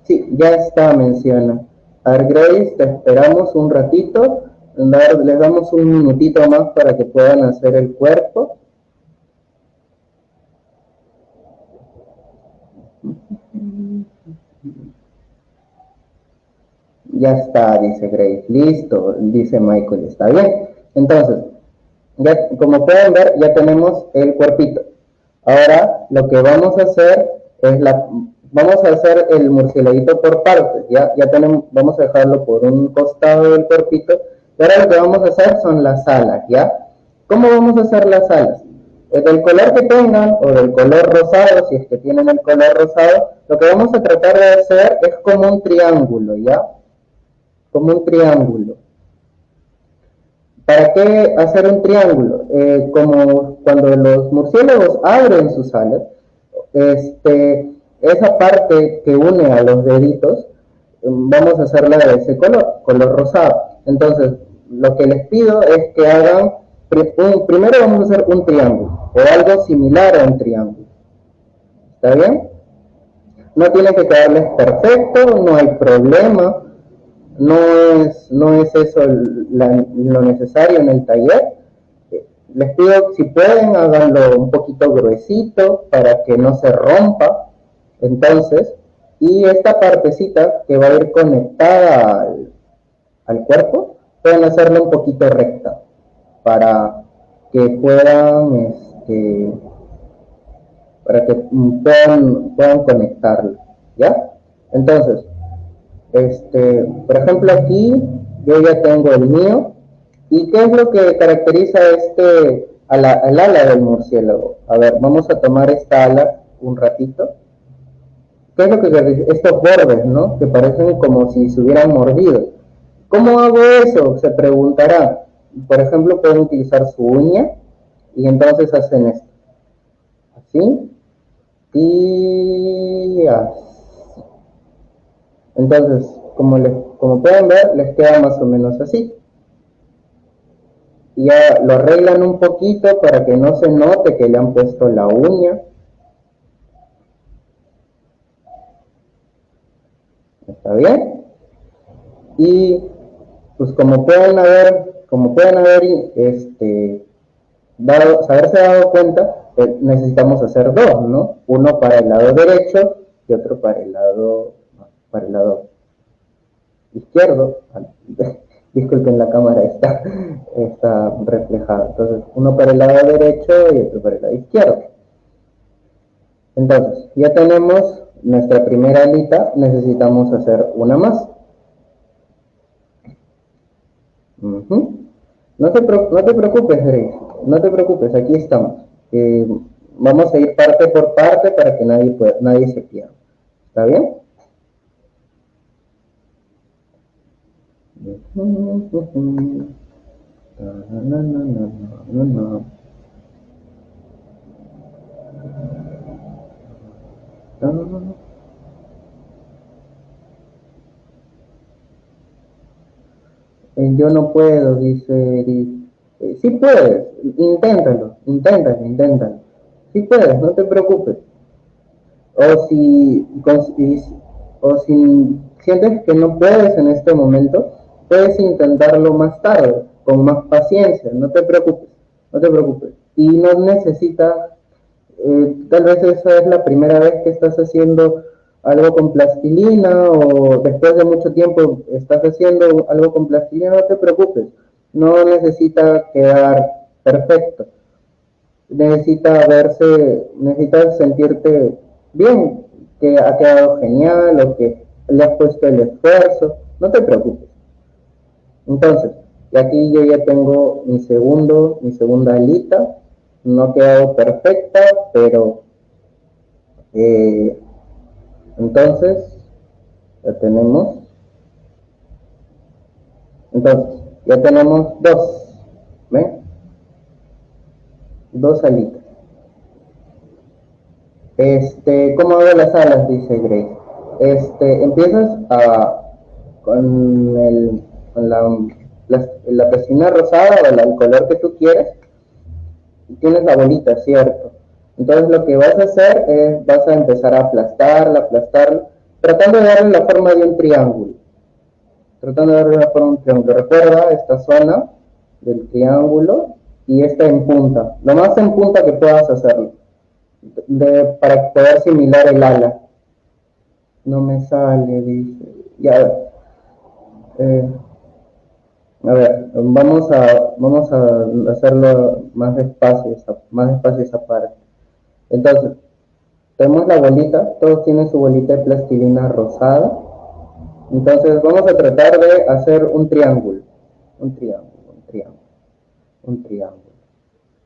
A: Sí, ya está mencionado. A ver, Grace, te esperamos un ratito. Les damos un minutito más para que puedan hacer el cuerpo. Ya está, dice Grace. Listo, dice Michael. Está bien. Entonces, ya, como pueden ver, ya tenemos el cuerpito. Ahora, lo que vamos a hacer es la, vamos a hacer el murcielaguito por partes, ya, ya tenemos, vamos a dejarlo por un costado del cuerpito, y ahora lo que vamos a hacer son las alas, ¿ya? ¿Cómo vamos a hacer las alas? Eh, del color que tengan, o del color rosado, si es que tienen el color rosado, lo que vamos a tratar de hacer es como un triángulo, ¿ya? Como un triángulo. ¿Para qué hacer un triángulo? Eh, como cuando los murciélagos abren sus alas, este, esa parte que une a los deditos, vamos a hacerla de ese color, color rosado. Entonces, lo que les pido es que hagan, primero vamos a hacer un triángulo, o algo similar a un triángulo. ¿Está bien? No tiene que quedarles perfecto, no hay problema, no es, no es eso lo necesario en el taller. Les pido, si pueden, háganlo un poquito gruesito para que no se rompa entonces, y esta partecita que va a ir conectada al, cuerpo, pueden hacerla un poquito recta para que puedan, este, para que puedan, puedan conectarla, ¿ya? Entonces, este, por ejemplo aquí yo ya tengo el mío, ¿y qué es lo que caracteriza este, el ala del murciélago? A ver, vamos a tomar esta ala un ratito ¿Qué es lo que estos bordes, ¿no? Que parecen como si se hubieran mordido. ¿Cómo hago eso? Se preguntará. Por ejemplo, pueden utilizar su uña y entonces hacen esto. Así y así. Entonces, como, les, como pueden ver, les queda más o menos así. Y ya lo arreglan un poquito para que no se note que le han puesto la uña ¿Está bien? Y pues como pueden haber, como pueden haber este, dado, haberse dado cuenta, eh, necesitamos hacer dos, ¿no? Uno para el lado derecho y otro para el lado, para el lado izquierdo. (laughs) Disculpen, la cámara está, está reflejada. Entonces, uno para el lado derecho y otro para el lado izquierdo. Entonces, ya tenemos nuestra primera alita, necesitamos hacer una más. no, te, no te preocupes, no te preocupes, aquí estamos. Eh, vamos a ir parte por parte para que nadie, pueda, nadie se pierda. ¿Está bien? Eh, yo no puedo, dice Eric. Eh, sí puedes, inténtalo, inténtalo, inténtalo. Sí puedes, no te preocupes. O si, o si sientes que no puedes en este momento, puedes intentarlo más tarde, con más paciencia, no te preocupes, no te preocupes. Y no necesitas, eh, tal vez esa es la primera vez que estás haciendo algo con plastilina o después de mucho tiempo estás haciendo algo con plastilina, no te preocupes, no necesita quedar perfecto, necesita verse, necesitas sentirte bien, que ha quedado genial o que le has puesto el esfuerzo, no te preocupes. Entonces, y aquí yo ya tengo mi segundo, mi segunda alita, no ha quedado perfecta, pero eh, entonces, ya tenemos. Entonces, ya tenemos dos. ¿Ven? Dos alitas. Este, ¿cómo hago las alas? Dice Grace. Este, empiezas a, con, el, con la, la, piscina rosada o el color que tú quieres. Tienes la bolita, ¿cierto? Entonces lo que vas a hacer es, vas a empezar a aplastarla, aplastarla, tratando de darle la forma de un triángulo. Tratando de darle la forma de un triángulo. Recuerda esta zona del triángulo y esta en punta. Lo más en punta que puedas hacerlo. para poder similar el ala. No me sale, dice. Ya. Eh, a ver, vamos a, vamos a hacerlo más despacio, más despacio esa parte. Entonces, tenemos la bolita, todos tienen su bolita de plastilina rosada. Entonces vamos a tratar de hacer un triángulo. Un triángulo, un triángulo, un triángulo.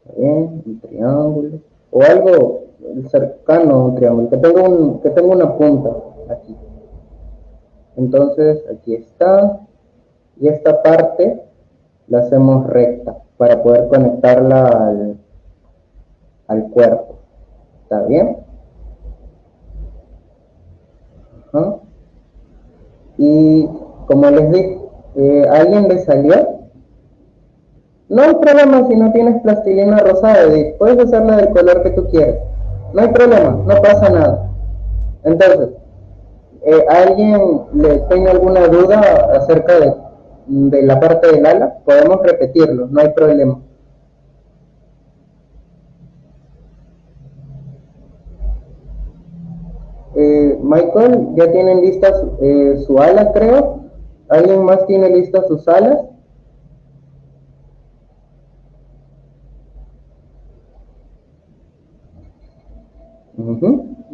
A: ¿Está bien? Un triángulo. O algo cercano a un triángulo, que tenga, un, que tenga una punta aquí. Entonces aquí está. Y esta parte la hacemos recta para poder conectarla al, al cuerpo. ¿Está bien? Y como les dije, eh, ¿alguien le salió? No hay problema si no tienes plastilina rosada, puedes hacerla del color que tú quieras. No hay problema, no pasa nada. Entonces, eh, ¿alguien le tiene alguna duda acerca de, de la parte del ala? Podemos repetirlo, no hay problema. Eh, Michael, ya tienen listas eh, su ala, creo. ¿Alguien más tiene listas sus alas?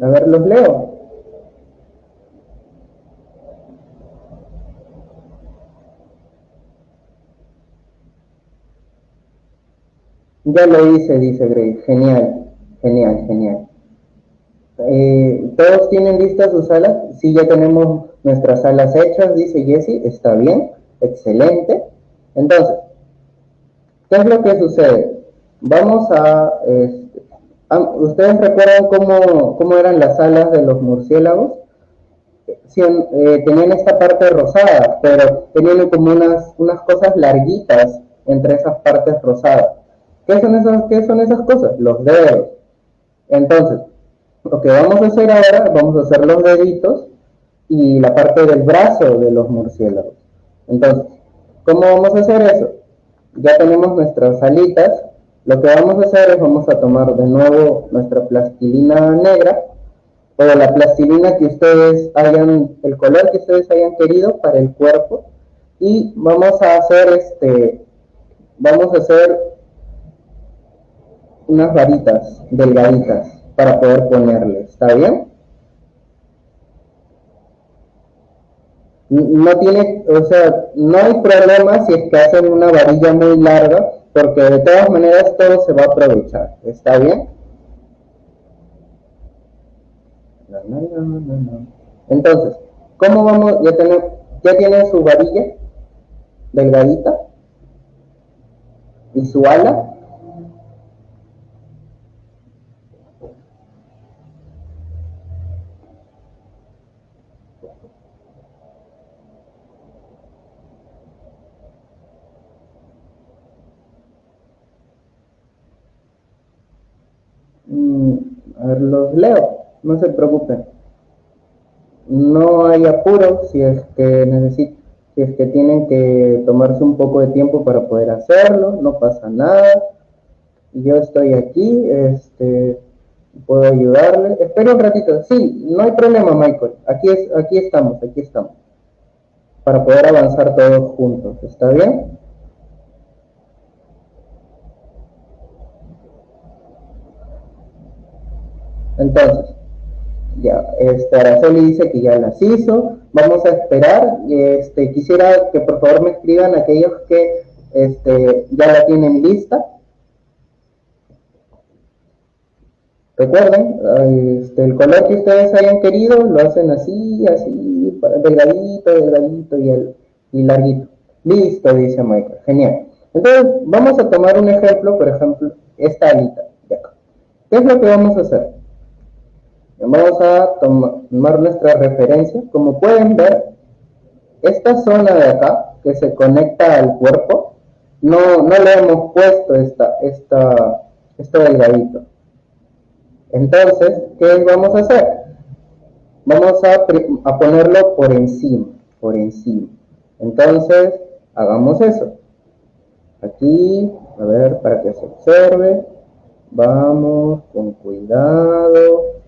A: A ver, los leo. Ya lo hice, dice Grace. Genial, genial, genial. Eh, ¿Todos tienen listas sus alas? Sí, ya tenemos nuestras alas hechas, dice Jesse. Está bien, excelente. Entonces, ¿qué es lo que sucede? Vamos a... Este, ¿Ustedes recuerdan cómo, cómo, eran las alas de los murciélagos? Eh, tenían esta parte rosada, pero tenían como unas, unas cosas larguitas entre esas partes rosadas. ¿Qué son esas, qué son esas cosas? Los dedos. Entonces, lo que vamos a hacer ahora, vamos a hacer los deditos y la parte del brazo de los murciélagos. Entonces, ¿cómo vamos a hacer eso? Ya tenemos nuestras alitas. Lo que vamos a hacer es vamos a tomar de nuevo nuestra plastilina negra o la plastilina que ustedes hayan, el color que ustedes hayan querido para el cuerpo y vamos a hacer este, vamos a hacer unas varitas delgaditas para poder ponerle, ¿está bien? no tiene, o sea, no hay problema si es que hacen una varilla muy larga, porque de todas maneras todo se va a aprovechar. ¿Está bien? Entonces, ¿cómo vamos? Ya, tenemos, ya tiene su varilla delgadita y su ala los leo, no se preocupen. No hay apuro si es que necesitan, si es que tienen que tomarse un poco de tiempo para poder hacerlo, no pasa nada. Yo estoy aquí, este, puedo ayudarle. Espera un ratito. Sí, no hay problema, Michael. Aquí, es, aquí estamos, aquí estamos. Para poder avanzar todos juntos. ¿Está bien? Entonces, ya, este, Araceli dice que ya las hizo. Vamos a esperar. Este, quisiera que por favor me escriban aquellos que este, ya la tienen lista. Recuerden, este, el color que ustedes hayan querido lo hacen así, así, delgadito, delgadito y, el, y larguito. Listo, dice Michael. Genial. Entonces, vamos a tomar un ejemplo, por ejemplo, esta alita de acá. ¿Qué es lo que vamos a hacer? Vamos a tomar nuestra referencia. Como pueden ver, esta zona de acá, que se conecta al cuerpo, no, no le hemos puesto esta, esta, esto delgadito. Entonces, ¿qué vamos a hacer? Vamos a, a ponerlo por encima, por encima. Entonces, hagamos eso. Aquí, a ver, para que se observe. Vamos con cuidado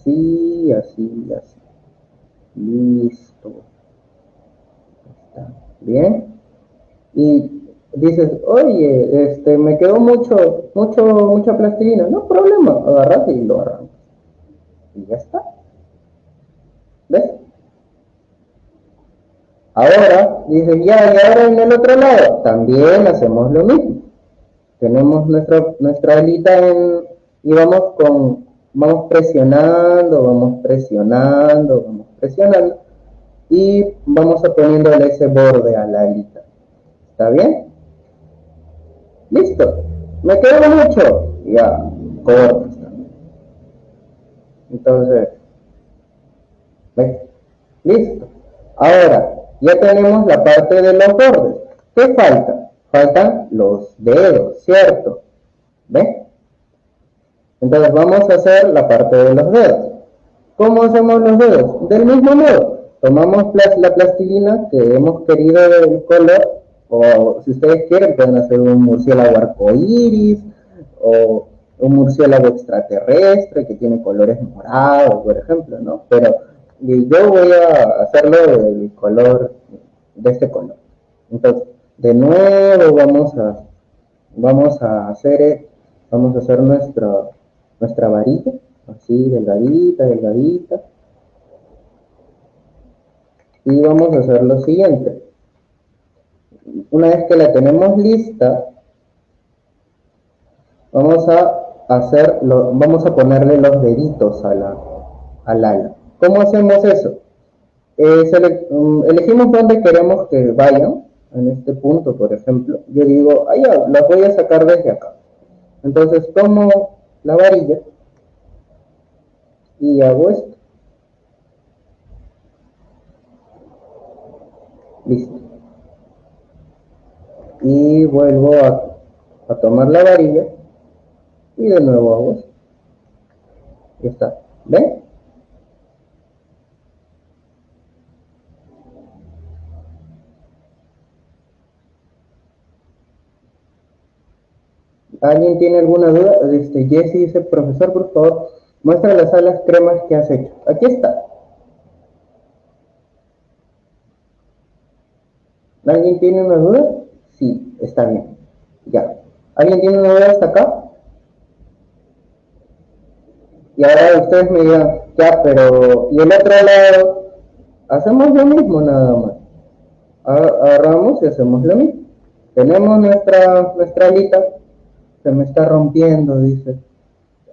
A: así, así, así. Listo. Está bien. Y dices, oye, este, me quedó mucho, mucho, mucha plastilina. No problema, agarras y lo arrancas. Y ya está. ¿Ves? Ahora, dices, ya, y ahora en el otro lado, también hacemos lo mismo. Tenemos nuestra, nuestra alita en, y vamos con vamos presionando, vamos presionando, vamos presionando y vamos a poniéndole ese borde a la alita. ¿Está bien? Listo. ¿Me quedo mucho? Ya, cortas Entonces, ¿ves? Listo. Ahora, ya tenemos la parte de los bordes. ¿Qué falta? Faltan los dedos, ¿cierto? ¿Ves? Entonces vamos a hacer la parte de los dedos. ¿Cómo hacemos los dedos? Del mismo modo. Tomamos la plastilina que hemos querido del color, o si ustedes quieren pueden hacer un murciélago arcoíris, o un murciélago extraterrestre que tiene colores morados, por ejemplo, ¿no? Pero yo voy a hacerlo del color, de este color. Entonces, de nuevo vamos a, vamos a hacer, vamos a hacer nuestro, nuestra varilla, así delgadita, delgadita. Y vamos a hacer lo siguiente. Una vez que la tenemos lista, vamos a hacerlo, vamos a ponerle los deditos a la, al ala. ¿Cómo hacemos eso? Mm, elegimos dónde queremos que vayan, en este punto, por ejemplo. Yo digo, ah, ya, las voy a sacar desde acá. Entonces, ¿cómo la varilla y hago esto. Listo. Y vuelvo a, tomar la varilla y de nuevo hago esto. Ya está. ¿Ven? ¿Alguien tiene alguna duda? Este, Jesse dice, profesor, por favor, muestra las alas cremas que has hecho. Aquí está. ¿Alguien tiene una duda? Sí, está bien. Ya. ¿Alguien tiene una duda hasta acá? Y ahora ustedes me digan, ya, pero ¿y el otro lado? Hacemos lo mismo nada más. Agarramos y hacemos lo mismo. Tenemos nuestra, nuestra alita, se me está rompiendo, dice.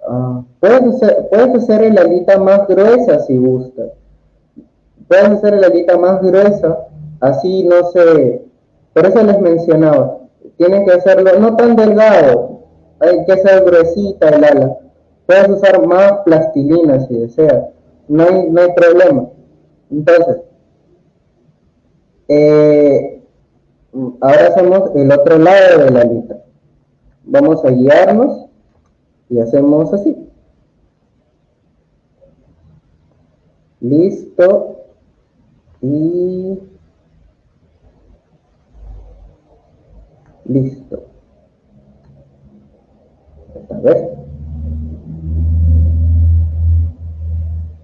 A: Ah, puedes, hacer, puedes hacer el alita más gruesa si gustas. Puedes hacer el alita más gruesa, así no se... Por eso les mencionaba, tienen que hacerlo no tan delgado, hay que hacer gruesita el ala. Puedes usar más plastilina si deseas, no hay, no hay problema. Entonces, eh, ahora hacemos el otro lado de la alita. Vamos a guiarnos y hacemos así. Listo. Y listo. A ver.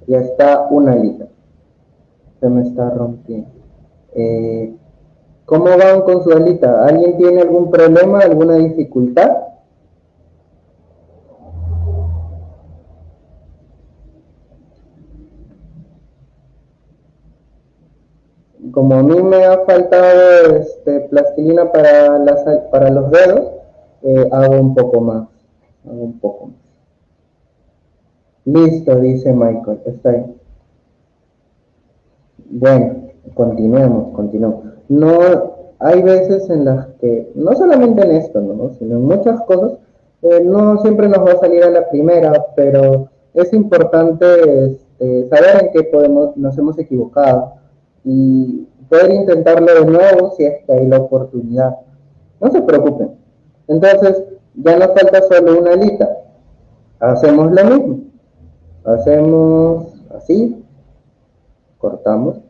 A: Ya está una alita. Se me está rompiendo. Eh, ¿Cómo van con su alita? ¿Alguien tiene algún problema, alguna dificultad? Como a mí me ha faltado este, plastilina para, los dedos, eh, hago un poco más. Hago un poco más. Listo, dice Michael. Está ahí. Bueno, continuemos, continuemos. No, hay veces en las que, no solamente en esto, ¿no? sino en muchas cosas, eh, no siempre nos va a salir a la primera, pero es importante este, saber en qué podemos, nos hemos equivocado y poder intentarlo de nuevo si es que hay la oportunidad. No se preocupen. Entonces, ya nos falta solo una alita. Hacemos lo mismo. Hacemos así, cortamos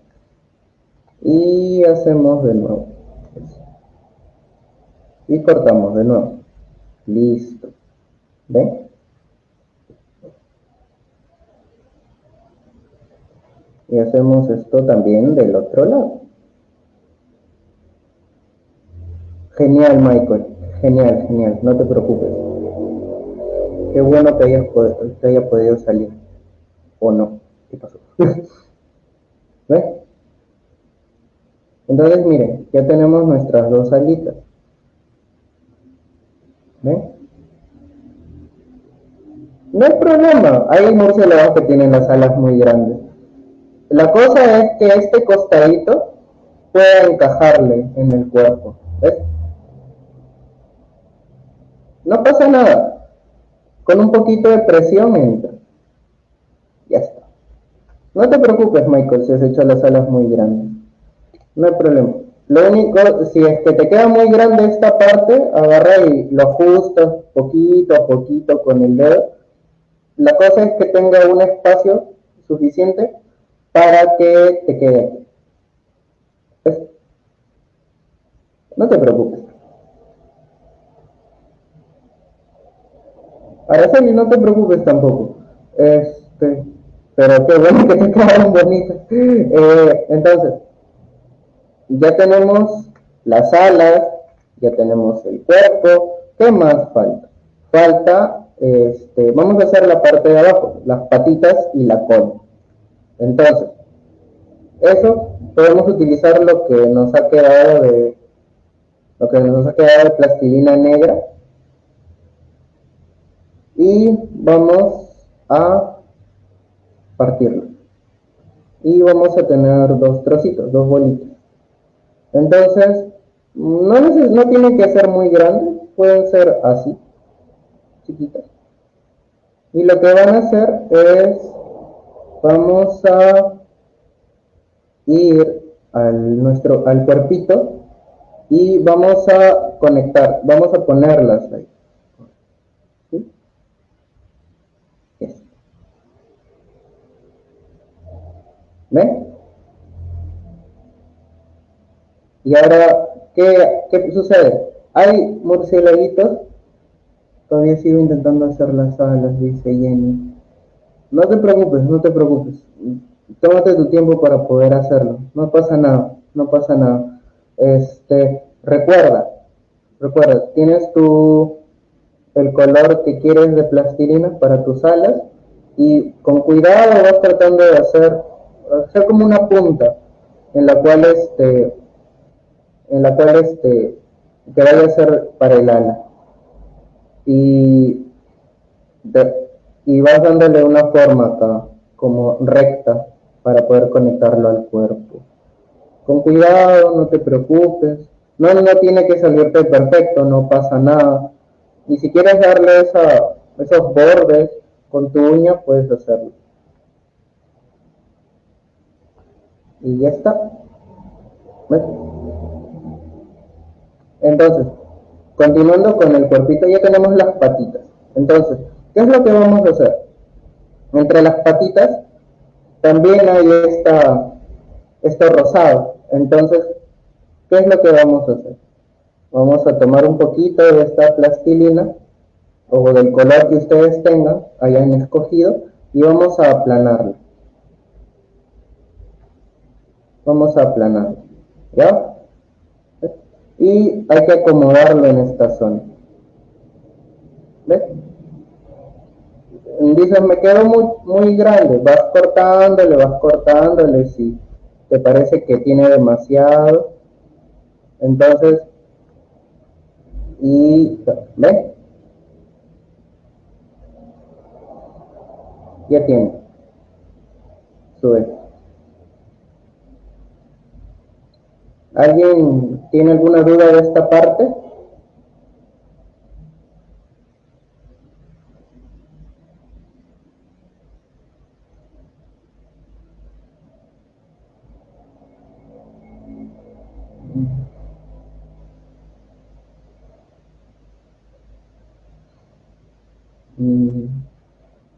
A: y hacemos de nuevo. Y cortamos de nuevo. Listo. ¿ven? y hacemos esto también del otro lado. Genial Michael. Genial, genial, no te preocupes. Qué bueno que hayas que haya podido salir. O no, ¿qué pasó? (laughs) ¿ves? Entonces, miren, ya tenemos nuestras dos alitas. ¿Ven? No hay problema, hay murciélagos que tienen las alas muy grandes. La cosa es que este costadito pueda encajarle en el cuerpo. ¿Ves? No pasa nada. Con un poquito de presión entra. Ya está. No te preocupes, Michael, si has hecho las alas muy grandes no hay problema. Lo único, si es que te queda muy grande esta parte, agarra y lo ajustas poquito a poquito con el dedo. La cosa es que tenga un espacio suficiente para que te quede. No te preocupes. Araceli, no te preocupes tampoco. Este, pero qué bueno que te quedaron bonitas. Eh, entonces, ya tenemos las alas, ya tenemos el cuerpo, ¿qué más falta? Falta, este, vamos a hacer la parte de abajo, las patitas y la cola. Entonces, eso podemos utilizar lo que nos ha quedado de lo que nos ha quedado de plastilina negra y vamos a partirlo y vamos a tener dos trocitos, dos bolitas entonces, no, no tienen que ser muy grandes, pueden ser así, chiquitas. Y lo que van a hacer es, vamos a ir al, nuestro, al cuerpito y vamos a conectar, vamos a ponerlas ahí. ¿Ven? Y ahora, ¿qué, qué sucede? Hay murciélaguitos Todavía sigo intentando hacer las alas, dice Jenny. No te preocupes, no te preocupes. Tómate tu tiempo para poder hacerlo. No pasa nada, no pasa nada. Este, recuerda, recuerda, tienes tu el color que quieres de plastilina para tus alas y con cuidado vas tratando de hacer, hacer como una punta en la cual este en la cual este que vaya a ser para el ala. Y, y vas dándole una forma acá como recta para poder conectarlo al cuerpo. Con cuidado no te preocupes. No no tiene que salirte perfecto no pasa nada. Y si quieres darle esa, esos bordes con tu uña, puedes hacerlo. Y ya está. Entonces, continuando con el cuerpito, ya tenemos las patitas. Entonces, ¿qué es lo que vamos a hacer? Entre las patitas también hay esta, esto rosado. Entonces, ¿qué es lo que vamos a hacer? Vamos a tomar un poquito de esta plastilina o del color que ustedes tengan, hayan escogido, y vamos a aplanarlo. Vamos a aplanarlo. ¿Ya? Y hay que acomodarlo en esta zona. ¿Ves? Dices, me quedo muy, muy grande. Vas cortándole, vas cortándole. Si te parece que tiene demasiado. Entonces, y ¿ves? Ya tiene. Sube. ¿Alguien tiene alguna duda de esta parte?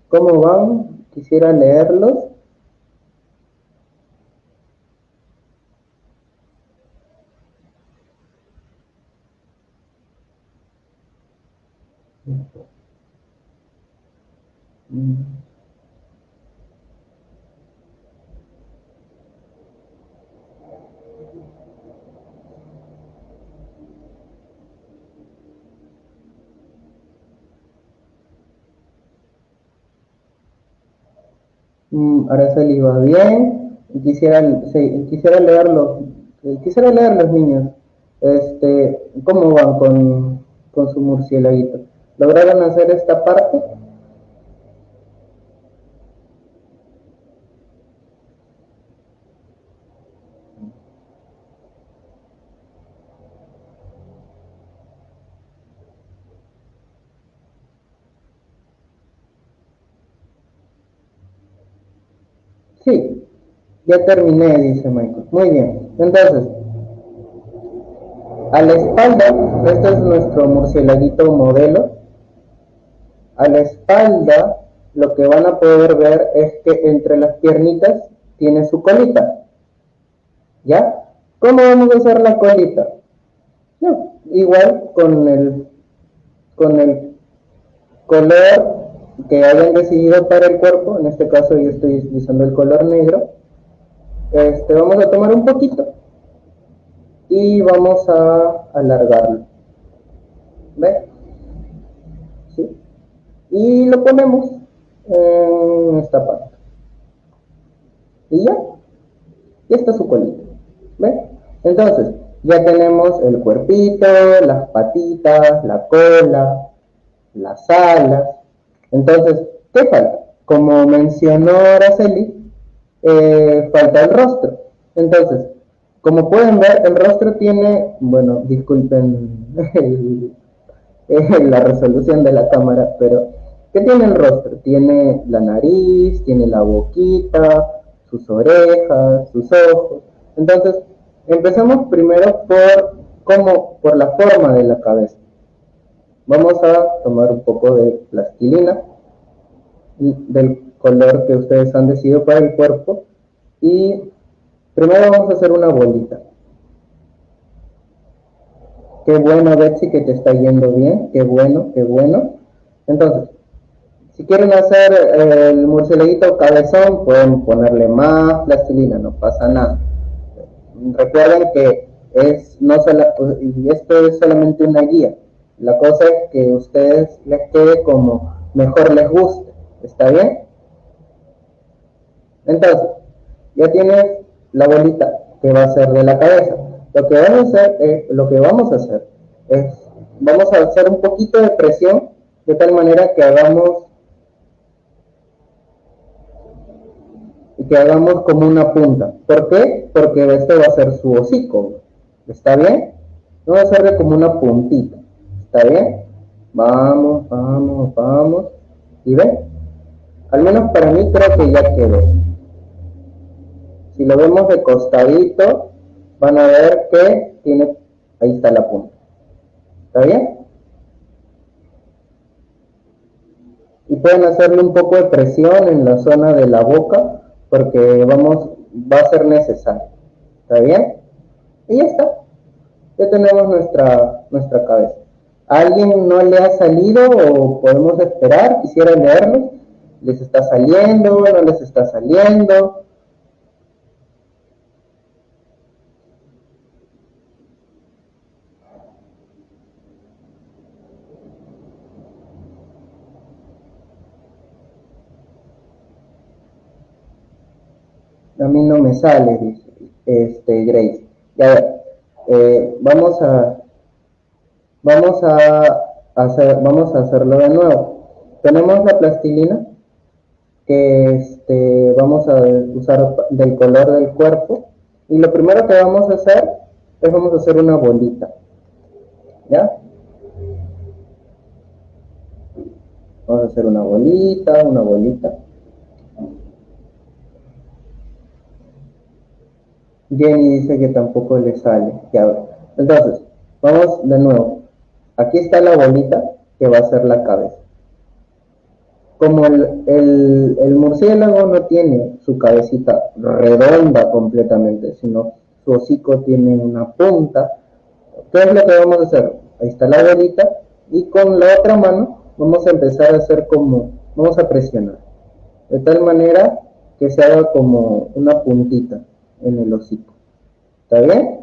A: ¿Cómo van? Quisiera leerlos. Mm, Araceli va bien, quisiera, quisiera quisiera leer los niños, este, cómo van con, con su murcielaguito. ¿Lograron hacer esta parte? Sí, ya terminé, dice Michael. Muy bien. Entonces, a la espalda, este es nuestro murcielaguito modelo. A la espalda, lo que van a poder ver es que entre las piernitas tiene su colita. ¿Ya? ¿Cómo vamos a hacer la colita? igual con el, con el color que hayan decidido para el cuerpo, en este caso yo estoy utilizando el color negro, este, vamos a tomar un poquito y vamos a alargarlo. ¿Ve? ¿Sí? Y lo ponemos en esta parte. Y ya, ya está su colita. ¿Ve? Entonces, ya tenemos el cuerpito, las patitas, la cola, las alas, entonces, ¿qué falta? Como mencionó Araceli, eh, falta el rostro. Entonces, como pueden ver, el rostro tiene, bueno, disculpen la resolución de la cámara, pero ¿qué tiene el rostro? Tiene la nariz, tiene la boquita, sus orejas, sus ojos. Entonces, empezamos primero por, como, por la forma de la cabeza. Vamos a tomar un poco de plastilina del color que ustedes han decidido para el cuerpo y primero vamos a hacer una bolita. Qué bueno Betsy que te está yendo bien, qué bueno, qué bueno. Entonces, si quieren hacer eh, el murcielaguito cabezón, pueden ponerle más plastilina, no pasa nada. Recuerden que es no esto es solamente una guía. La cosa es que a ustedes les quede como mejor les guste. ¿Está bien? Entonces, ya tienes la bolita que va a ser de la cabeza. Lo que vamos a hacer es, lo que vamos a hacer es, vamos a hacer un poquito de presión de tal manera que hagamos que hagamos como una punta. ¿Por qué? Porque este va a ser su hocico. ¿Está bien? No va a ser como una puntita. ¿Está bien? Vamos, vamos, vamos. ¿Y ven? Al menos para mí creo que ya quedó. Si lo vemos de costadito, van a ver que tiene, ahí está la punta. ¿Está bien? Y pueden hacerle un poco de presión en la zona de la boca porque vamos, va a ser necesario. ¿Está bien? Y ya está. Ya tenemos nuestra, nuestra cabeza. ¿A alguien no le ha salido o podemos esperar? Quisiera leerlo. ¿Les está saliendo? ¿No les está saliendo? A mí no me sale, dice este, Grace. Ya eh, vamos a vamos a hacer, vamos a hacerlo de nuevo. Tenemos la plastilina que este, vamos a usar del color del cuerpo y lo primero que vamos a hacer es vamos a hacer una bolita. ¿Ya? Vamos a hacer una bolita, una bolita. Jenny dice que tampoco le sale. Entonces, vamos de nuevo. Aquí está la bolita que va a ser la cabeza. Como el, el, murciélago no tiene su cabecita redonda completamente, sino su hocico tiene una punta, ¿qué es lo que vamos a hacer? Ahí está la bolita y con la otra mano vamos a empezar a hacer como, vamos a presionar, de tal manera que se haga como una puntita en el hocico. ¿Está bien?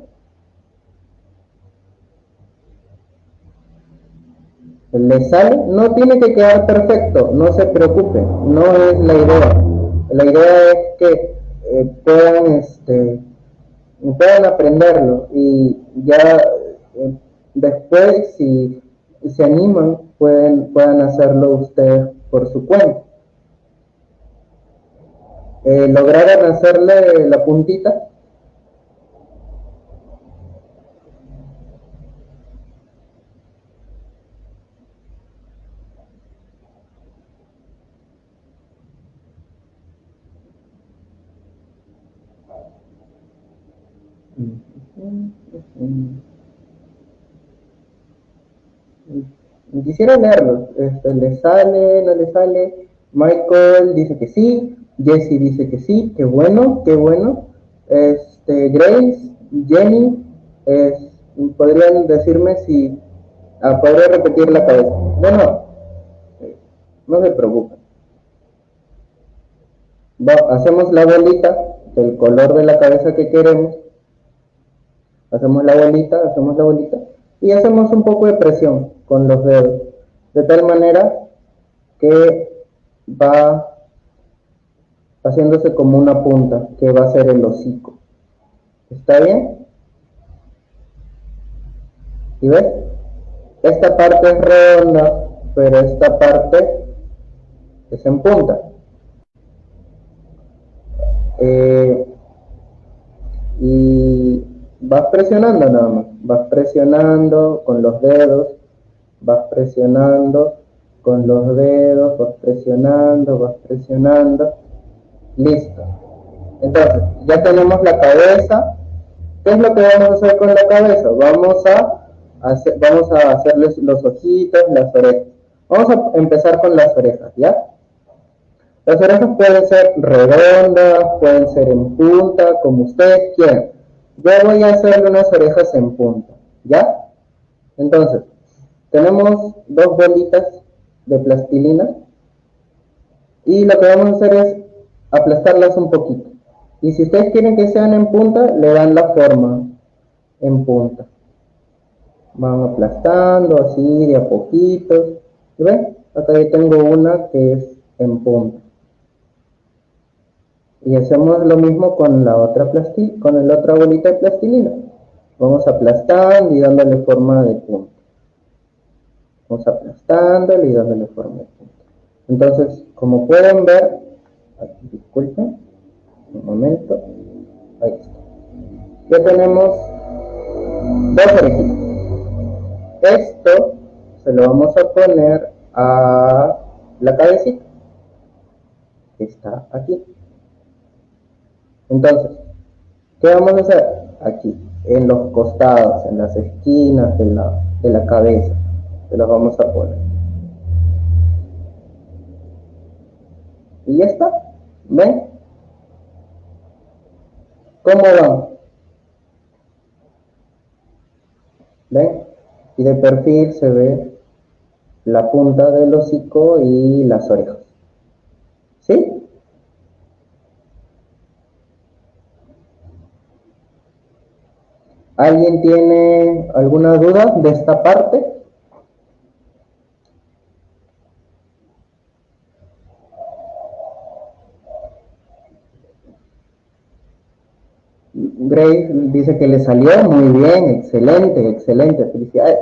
A: ¿Le sale? No tiene que quedar perfecto, no se preocupe, no es la idea. La idea es que eh, puedan, este, puedan aprenderlo y ya eh, después, si se animan, pueden, puedan hacerlo ustedes por su cuenta. Eh, lograron hacerle la puntita. Quisiera leerlo. Este, ¿Le sale? ¿No le sale? Michael dice que sí. Jesse dice que sí, qué bueno, qué bueno. Este, Grace, Jenny, podrían decirme si ah, podría repetir la cabeza. Bueno, no se preocupen. hacemos la bolita del color de la cabeza que queremos. Hacemos la bolita, hacemos la bolita y hacemos un poco de presión con los dedos, de tal manera que va haciéndose como una punta, que va a ser el hocico. ¿Está bien? ¿Y ves? Esta parte es redonda, pero esta parte es en punta. Eh, y vas presionando nada más, vas presionando con los dedos, vas presionando con los dedos, vas presionando, vas presionando Listo. Entonces, ya tenemos la cabeza. ¿Qué es lo que vamos a hacer con la cabeza? Vamos a, hacer, vamos a hacerles los ojitos, las orejas. Vamos a empezar con las orejas, ¿ya? Las orejas pueden ser redondas, pueden ser en punta, como ustedes quieran. Yo voy a hacerle unas orejas en punta, ¿ya? Entonces, tenemos dos bolitas de plastilina y lo que vamos a hacer es aplastarlas un poquito. Y si ustedes quieren que sean en punta, le dan la forma en punta. Van aplastando así de a poquitos. ¿Ven? Acá yo tengo una que es en punta. Y hacemos lo mismo con la otra con la otra bolita de plastilina. Vamos aplastando y dándole forma de punta. Vamos aplastándole y dándole forma de punta. Entonces, como pueden ver, disculpen, un momento, ahí está. Ya tenemos dos orejitas. Esto se lo vamos a poner a la cabecita, que está aquí. Entonces, ¿qué vamos a hacer? Aquí, en los costados, en las esquinas de la, de la cabeza, se los vamos a poner. Y ya está. ¿Ven? ¿Cómo van? ¿Ven? Y de perfil se ve la punta del hocico y las orejas. ¿Sí? ¿Alguien tiene alguna duda de esta parte? Dice que le salió muy bien, excelente, excelente, felicidades.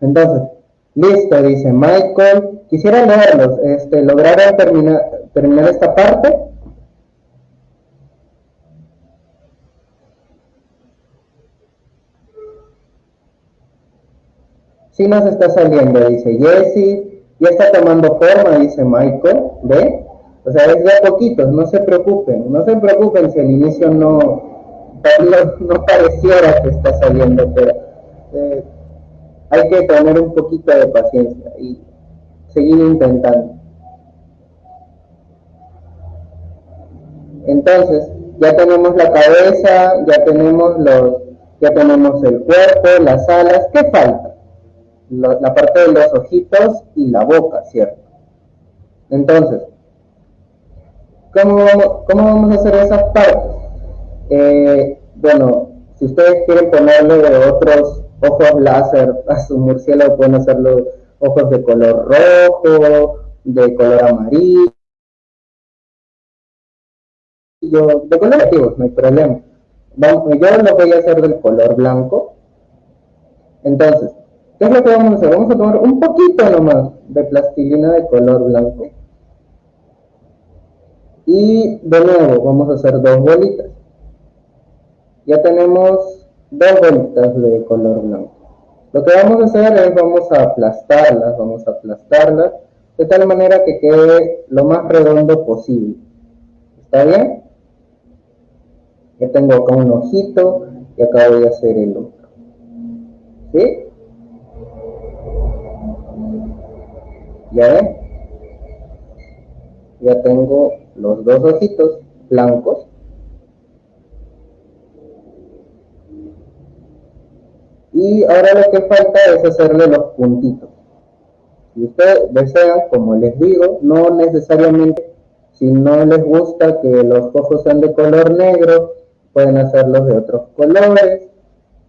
A: Entonces, listo, dice Michael. Quisiera leerlos. Este, ¿Lograron terminar, terminar esta parte? Sí nos está saliendo, dice Jessie. Ya está tomando forma, dice Michael. ¿Ve? O sea, es de a poquitos, no se preocupen, no se preocupen si al inicio no, no, pareciera que está saliendo, pero eh, hay que tener un poquito de paciencia y seguir intentando. Entonces, ya tenemos la cabeza, ya tenemos los, ya tenemos el cuerpo, las alas, ¿qué falta? la parte de los ojitos y la boca, ¿cierto? Entonces, ¿Cómo vamos, a hacer esas partes? Eh, bueno, si ustedes quieren ponerle de otros ojos láser a su murciélago, pueden hacerlo ojos de color rojo, de color amarillo, de color activo, no hay problema. yo lo voy a hacer del color blanco. Entonces, ¿qué es lo que vamos a hacer? Vamos a tomar un poquito nomás de plastilina de color blanco y de nuevo vamos a hacer dos bolitas. Ya tenemos dos bolitas de color blanco. Lo que vamos a hacer es vamos a aplastarlas, vamos a aplastarlas de tal manera que quede lo más redondo posible. ¿Está bien? Ya tengo acá un ojito y acá voy a hacer el otro. ¿Sí? ¿Ya ven? Ya tengo los dos ojitos blancos. Y ahora lo que falta es hacerle los puntitos. Si ustedes desean como les digo no necesariamente si no les gusta que los ojos sean de color negro pueden hacerlos de otros colores.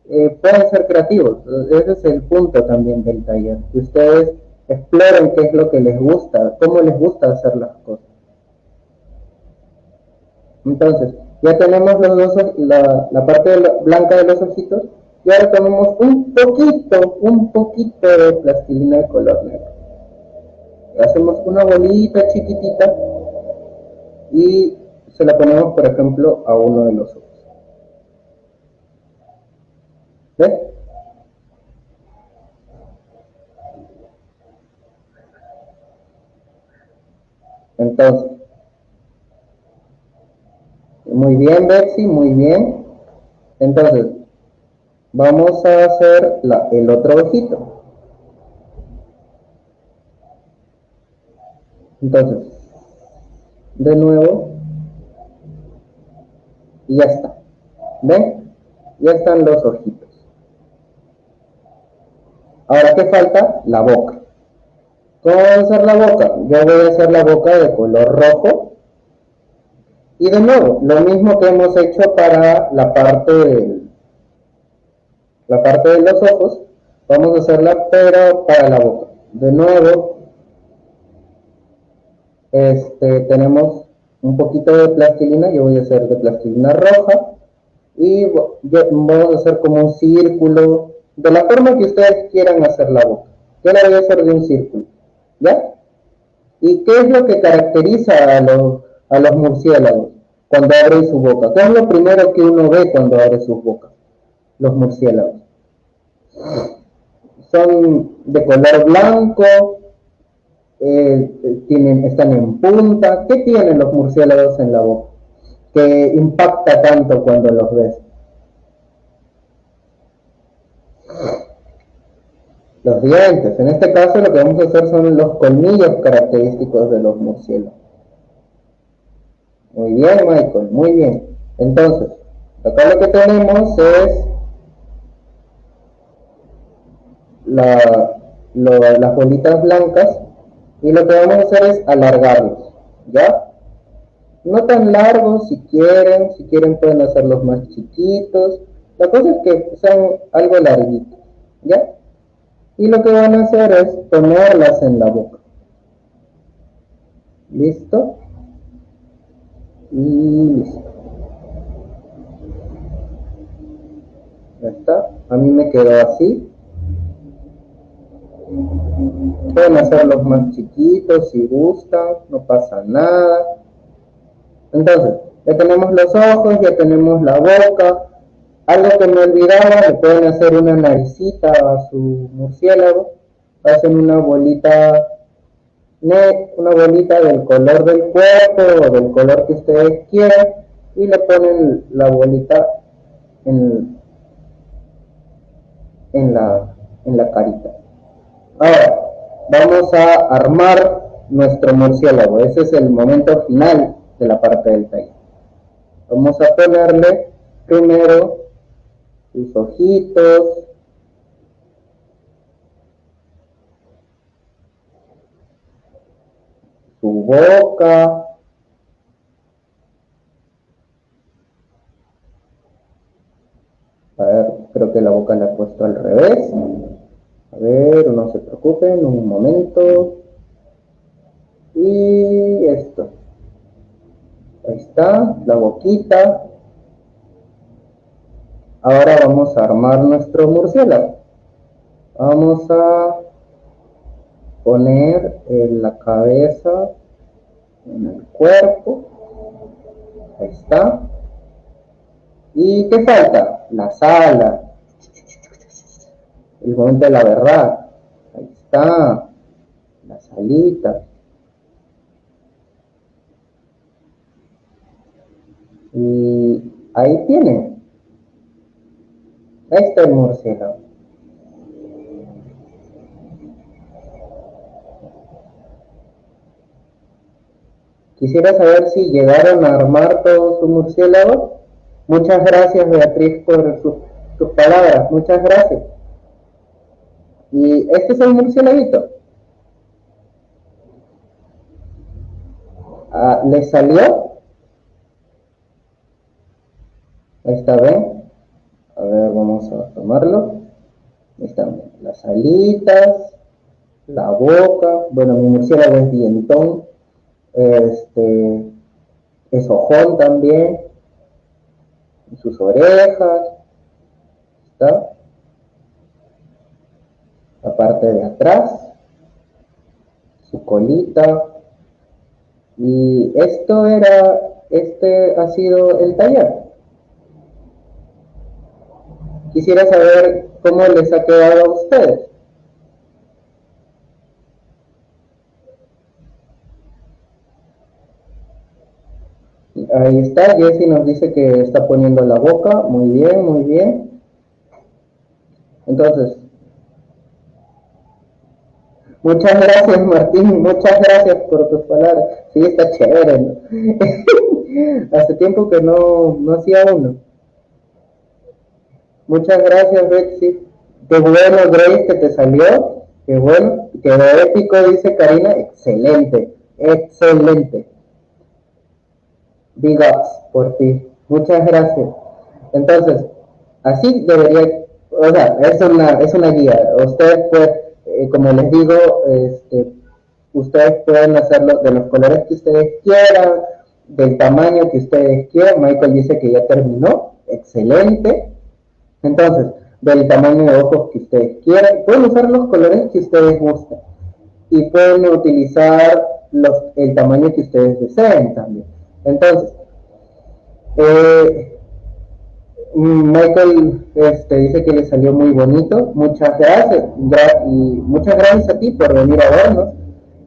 A: Eh, pueden ser creativos. Ese es el punto también del taller. Que ustedes exploren qué es lo que les gusta cómo les gusta hacer las cosas entonces, ya tenemos los dos, la, la parte blanca de los ojitos y ahora tomamos un poquito, un poquito de plastilina de color negro. Hacemos una bolita chiquitita y se la ponemos, por ejemplo, a uno de los ojos. ¿Ves? Entonces, muy bien, Betsy, muy bien. Entonces, vamos a hacer el otro ojito. Entonces, de nuevo, y ya está. ¿Ven? Ya están los ojitos. Ahora, ¿qué falta? La boca. ¿Cómo voy a hacer la boca? Yo voy a hacer la boca de color rojo. Y de nuevo, lo mismo que hemos hecho para la parte de, la parte de los ojos, vamos a hacerla pero para la boca. De nuevo, este, tenemos un poquito de plastilina, yo voy a hacer de plastilina roja y vamos a hacer como un círculo de la forma que ustedes quieran hacer la boca. Yo la voy a hacer de un círculo. ¿Ya? ¿Y qué es lo que caracteriza a los, a los murciélagos cuando abren su boca? ¿Qué es lo primero que uno ve cuando abre su boca? Los murciélagos. Son de color blanco, eh, tienen, están en punta. ¿Qué tienen los murciélagos en la boca? Que impacta tanto cuando los ves. los dientes. En este caso lo que vamos a hacer son los colmillos característicos de los murciélagos. Muy bien, Michael, muy bien. Entonces, acá lo que tenemos es las bolitas blancas y lo que vamos a hacer es alargarlos, ¿ya? No tan largos si quieren, si quieren pueden hacerlos más chiquitos. La cosa es que sean algo larguitos, ¿ya? y lo que van a hacer es ponerlas en la boca. ¿Listo? Y. Ya está. A mí me quedó así. Pueden hacerlos más chiquitos si gustan, no pasa nada. Entonces, ya tenemos los ojos, ya tenemos la boca, algo que me olvidaba, le pueden hacer una naricita a su murciélago, hacen una bolita una bolita del color del cuerpo o del color que ustedes quieran y le ponen la bolita en, en, la, en la carita. Ahora, vamos a armar nuestro murciélago. Ese es el momento final de la parte del taller. Vamos a ponerle primero sus ojitos, su boca, a ver, creo que la boca la he puesto al revés, a ver, no se preocupen, un momento, y esto, ahí está, la boquita, Ahora vamos a armar nuestro murciélago. Vamos a poner la cabeza en el cuerpo. Ahí está. ¿Y qué falta? La sala. El momento de la verdad. Ahí está. La salita. Y ahí tienen. Este es el murciélago. Quisiera saber si llegaron a armar todo su murciélago. Muchas gracias, Beatriz, por sus palabras. Muchas gracias. Y este es el murciélago. Ah, ¿Le salió? Ahí está, ¿ven? A ver, vamos a tomarlo. Están las alitas, la boca. Bueno, mi murciélago es dientón. Este, es ojón también. Sus orejas. Está. La parte de atrás. Su colita. Y esto era, este ha sido el taller. Quisiera saber cómo les ha quedado a ustedes. Ahí está, Jessy nos dice que está poniendo la boca. Muy bien, muy bien. Entonces, muchas gracias Martín, muchas gracias por tus palabras. Sí, está chévere. (laughs) Hace tiempo que no, no hacía uno. Muchas gracias, Betsy. Qué bueno, Grace, que te salió. Qué bueno, quedó épico, dice Karina. Excelente, excelente. Big ups por ti. Muchas gracias. Entonces, así debería, o sea, es una, es una guía. Usted puede, eh, como les digo, este, ustedes pueden hacerlo de los colores que ustedes quieran, del tamaño que ustedes quieran. Michael dice que ya terminó. Excelente. Entonces, del tamaño de ojos que ustedes quieran. Pueden usar los colores que ustedes gusten. Y pueden utilizar los, el tamaño que ustedes deseen también. Entonces, eh, Michael este, dice que le salió muy bonito. Muchas gracias. y muchas gracias a ti por venir a vernos.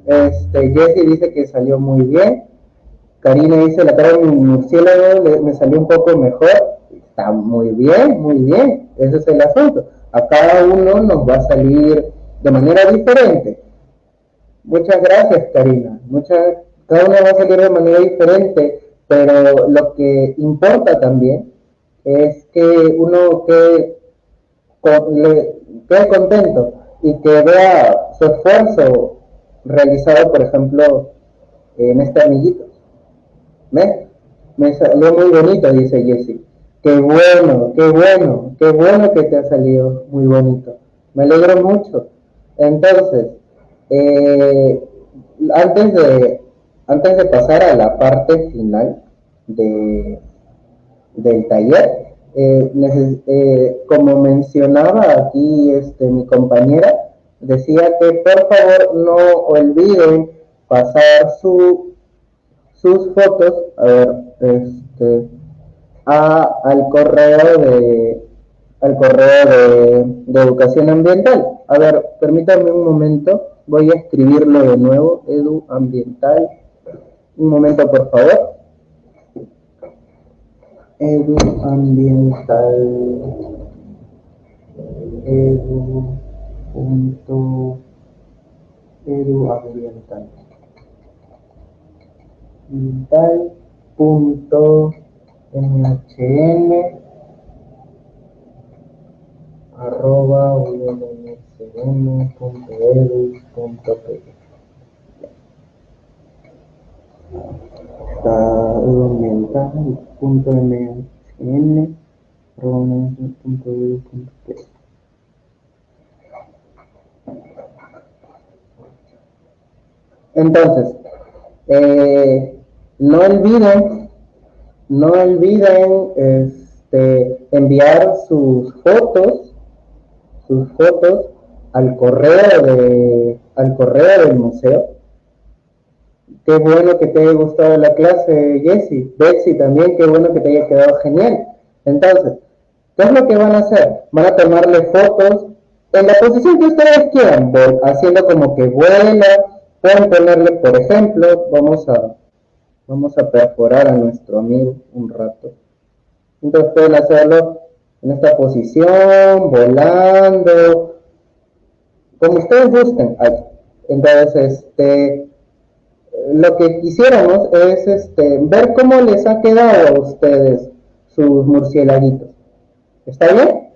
A: Este, Jesse dice que salió muy bien. Karina dice, la cara de mi murciélago me salió un poco mejor. Está muy bien, muy bien. Ese es el asunto. A cada uno nos va a salir de manera diferente. Muchas gracias, Karina. Muchas, cada uno va a salir de manera diferente, pero lo que importa también es que uno quede, quede contento y que vea su esfuerzo realizado, por ejemplo, en este amiguito. ¿Ves? Me salió muy bonito, dice Jessie. Qué bueno, qué bueno, qué bueno que te ha salido muy bonito. Me alegro mucho. Entonces, eh, antes, de, antes de pasar a la parte final de, del taller, eh, eh, como mencionaba aquí este, mi compañera, decía que por favor no olviden pasar su, sus fotos a ver, este, a, al correo de al correo de, de, educación ambiental. A ver, permítanme un momento, voy a escribirlo de nuevo, edu ambiental. Un momento, por favor. Edu ambiental. Edu punto edu ambiental ambiental punto mhn arroba edu punto punto Entonces, eh, no olviden, no olviden este, enviar sus fotos, sus fotos al correo de, al correo del museo. Qué bueno que te haya gustado la clase, Jessie. Betsy también, qué bueno que te haya quedado genial. Entonces, ¿qué es lo que van a hacer? Van a tomarle fotos en la posición que ustedes quieran, haciendo como que vuela, Pueden ponerle, por ejemplo, vamos a, vamos a perforar a nuestro amigo un rato. Entonces pueden hacerlo en esta posición, volando, como ustedes gusten. Entonces, este, lo que quisiéramos es este, ver cómo les ha quedado a ustedes sus murciélaguitos. ¿Está bien?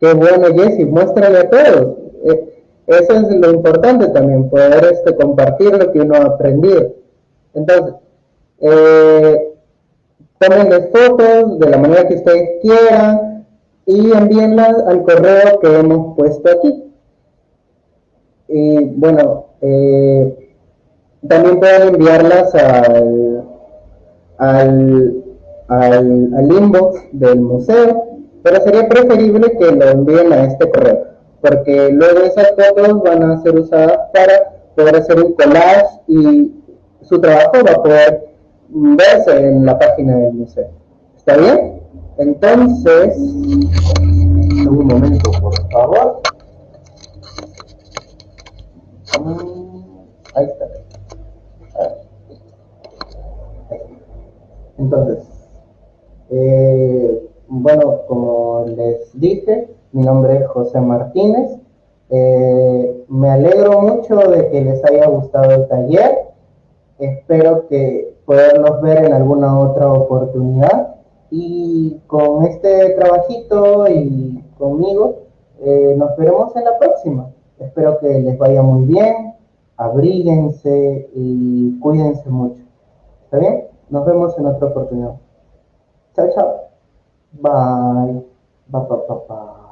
A: Qué bueno, Jessy, muéstrale a todos. Eh, eso es lo importante también, poder este, compartir lo que uno ha aprendido. Entonces, eh, fotos de la manera que ustedes quieran y envíenlas al correo que hemos puesto aquí. Y bueno, eh, también pueden enviarlas al, al, al, al inbox del museo, pero sería preferible que lo envíen a este correo porque luego esas fotos van a ser usadas para poder hacer un collage y su trabajo va a poder verse en la página del museo. ¿Está bien? Entonces, un momento, por favor. Mm, ahí está. Entonces, eh, bueno, como les dije, mi nombre es José Martínez. Eh, me alegro mucho de que les haya gustado el taller. Espero que poderlos ver en alguna otra oportunidad. Y con este trabajito y conmigo, eh, nos veremos en la próxima. Espero que les vaya muy bien, abríguense y cuídense mucho. ¿Está bien? Nos vemos en otra oportunidad. Chao, chao. Bye. Bye, bye, bye, bye.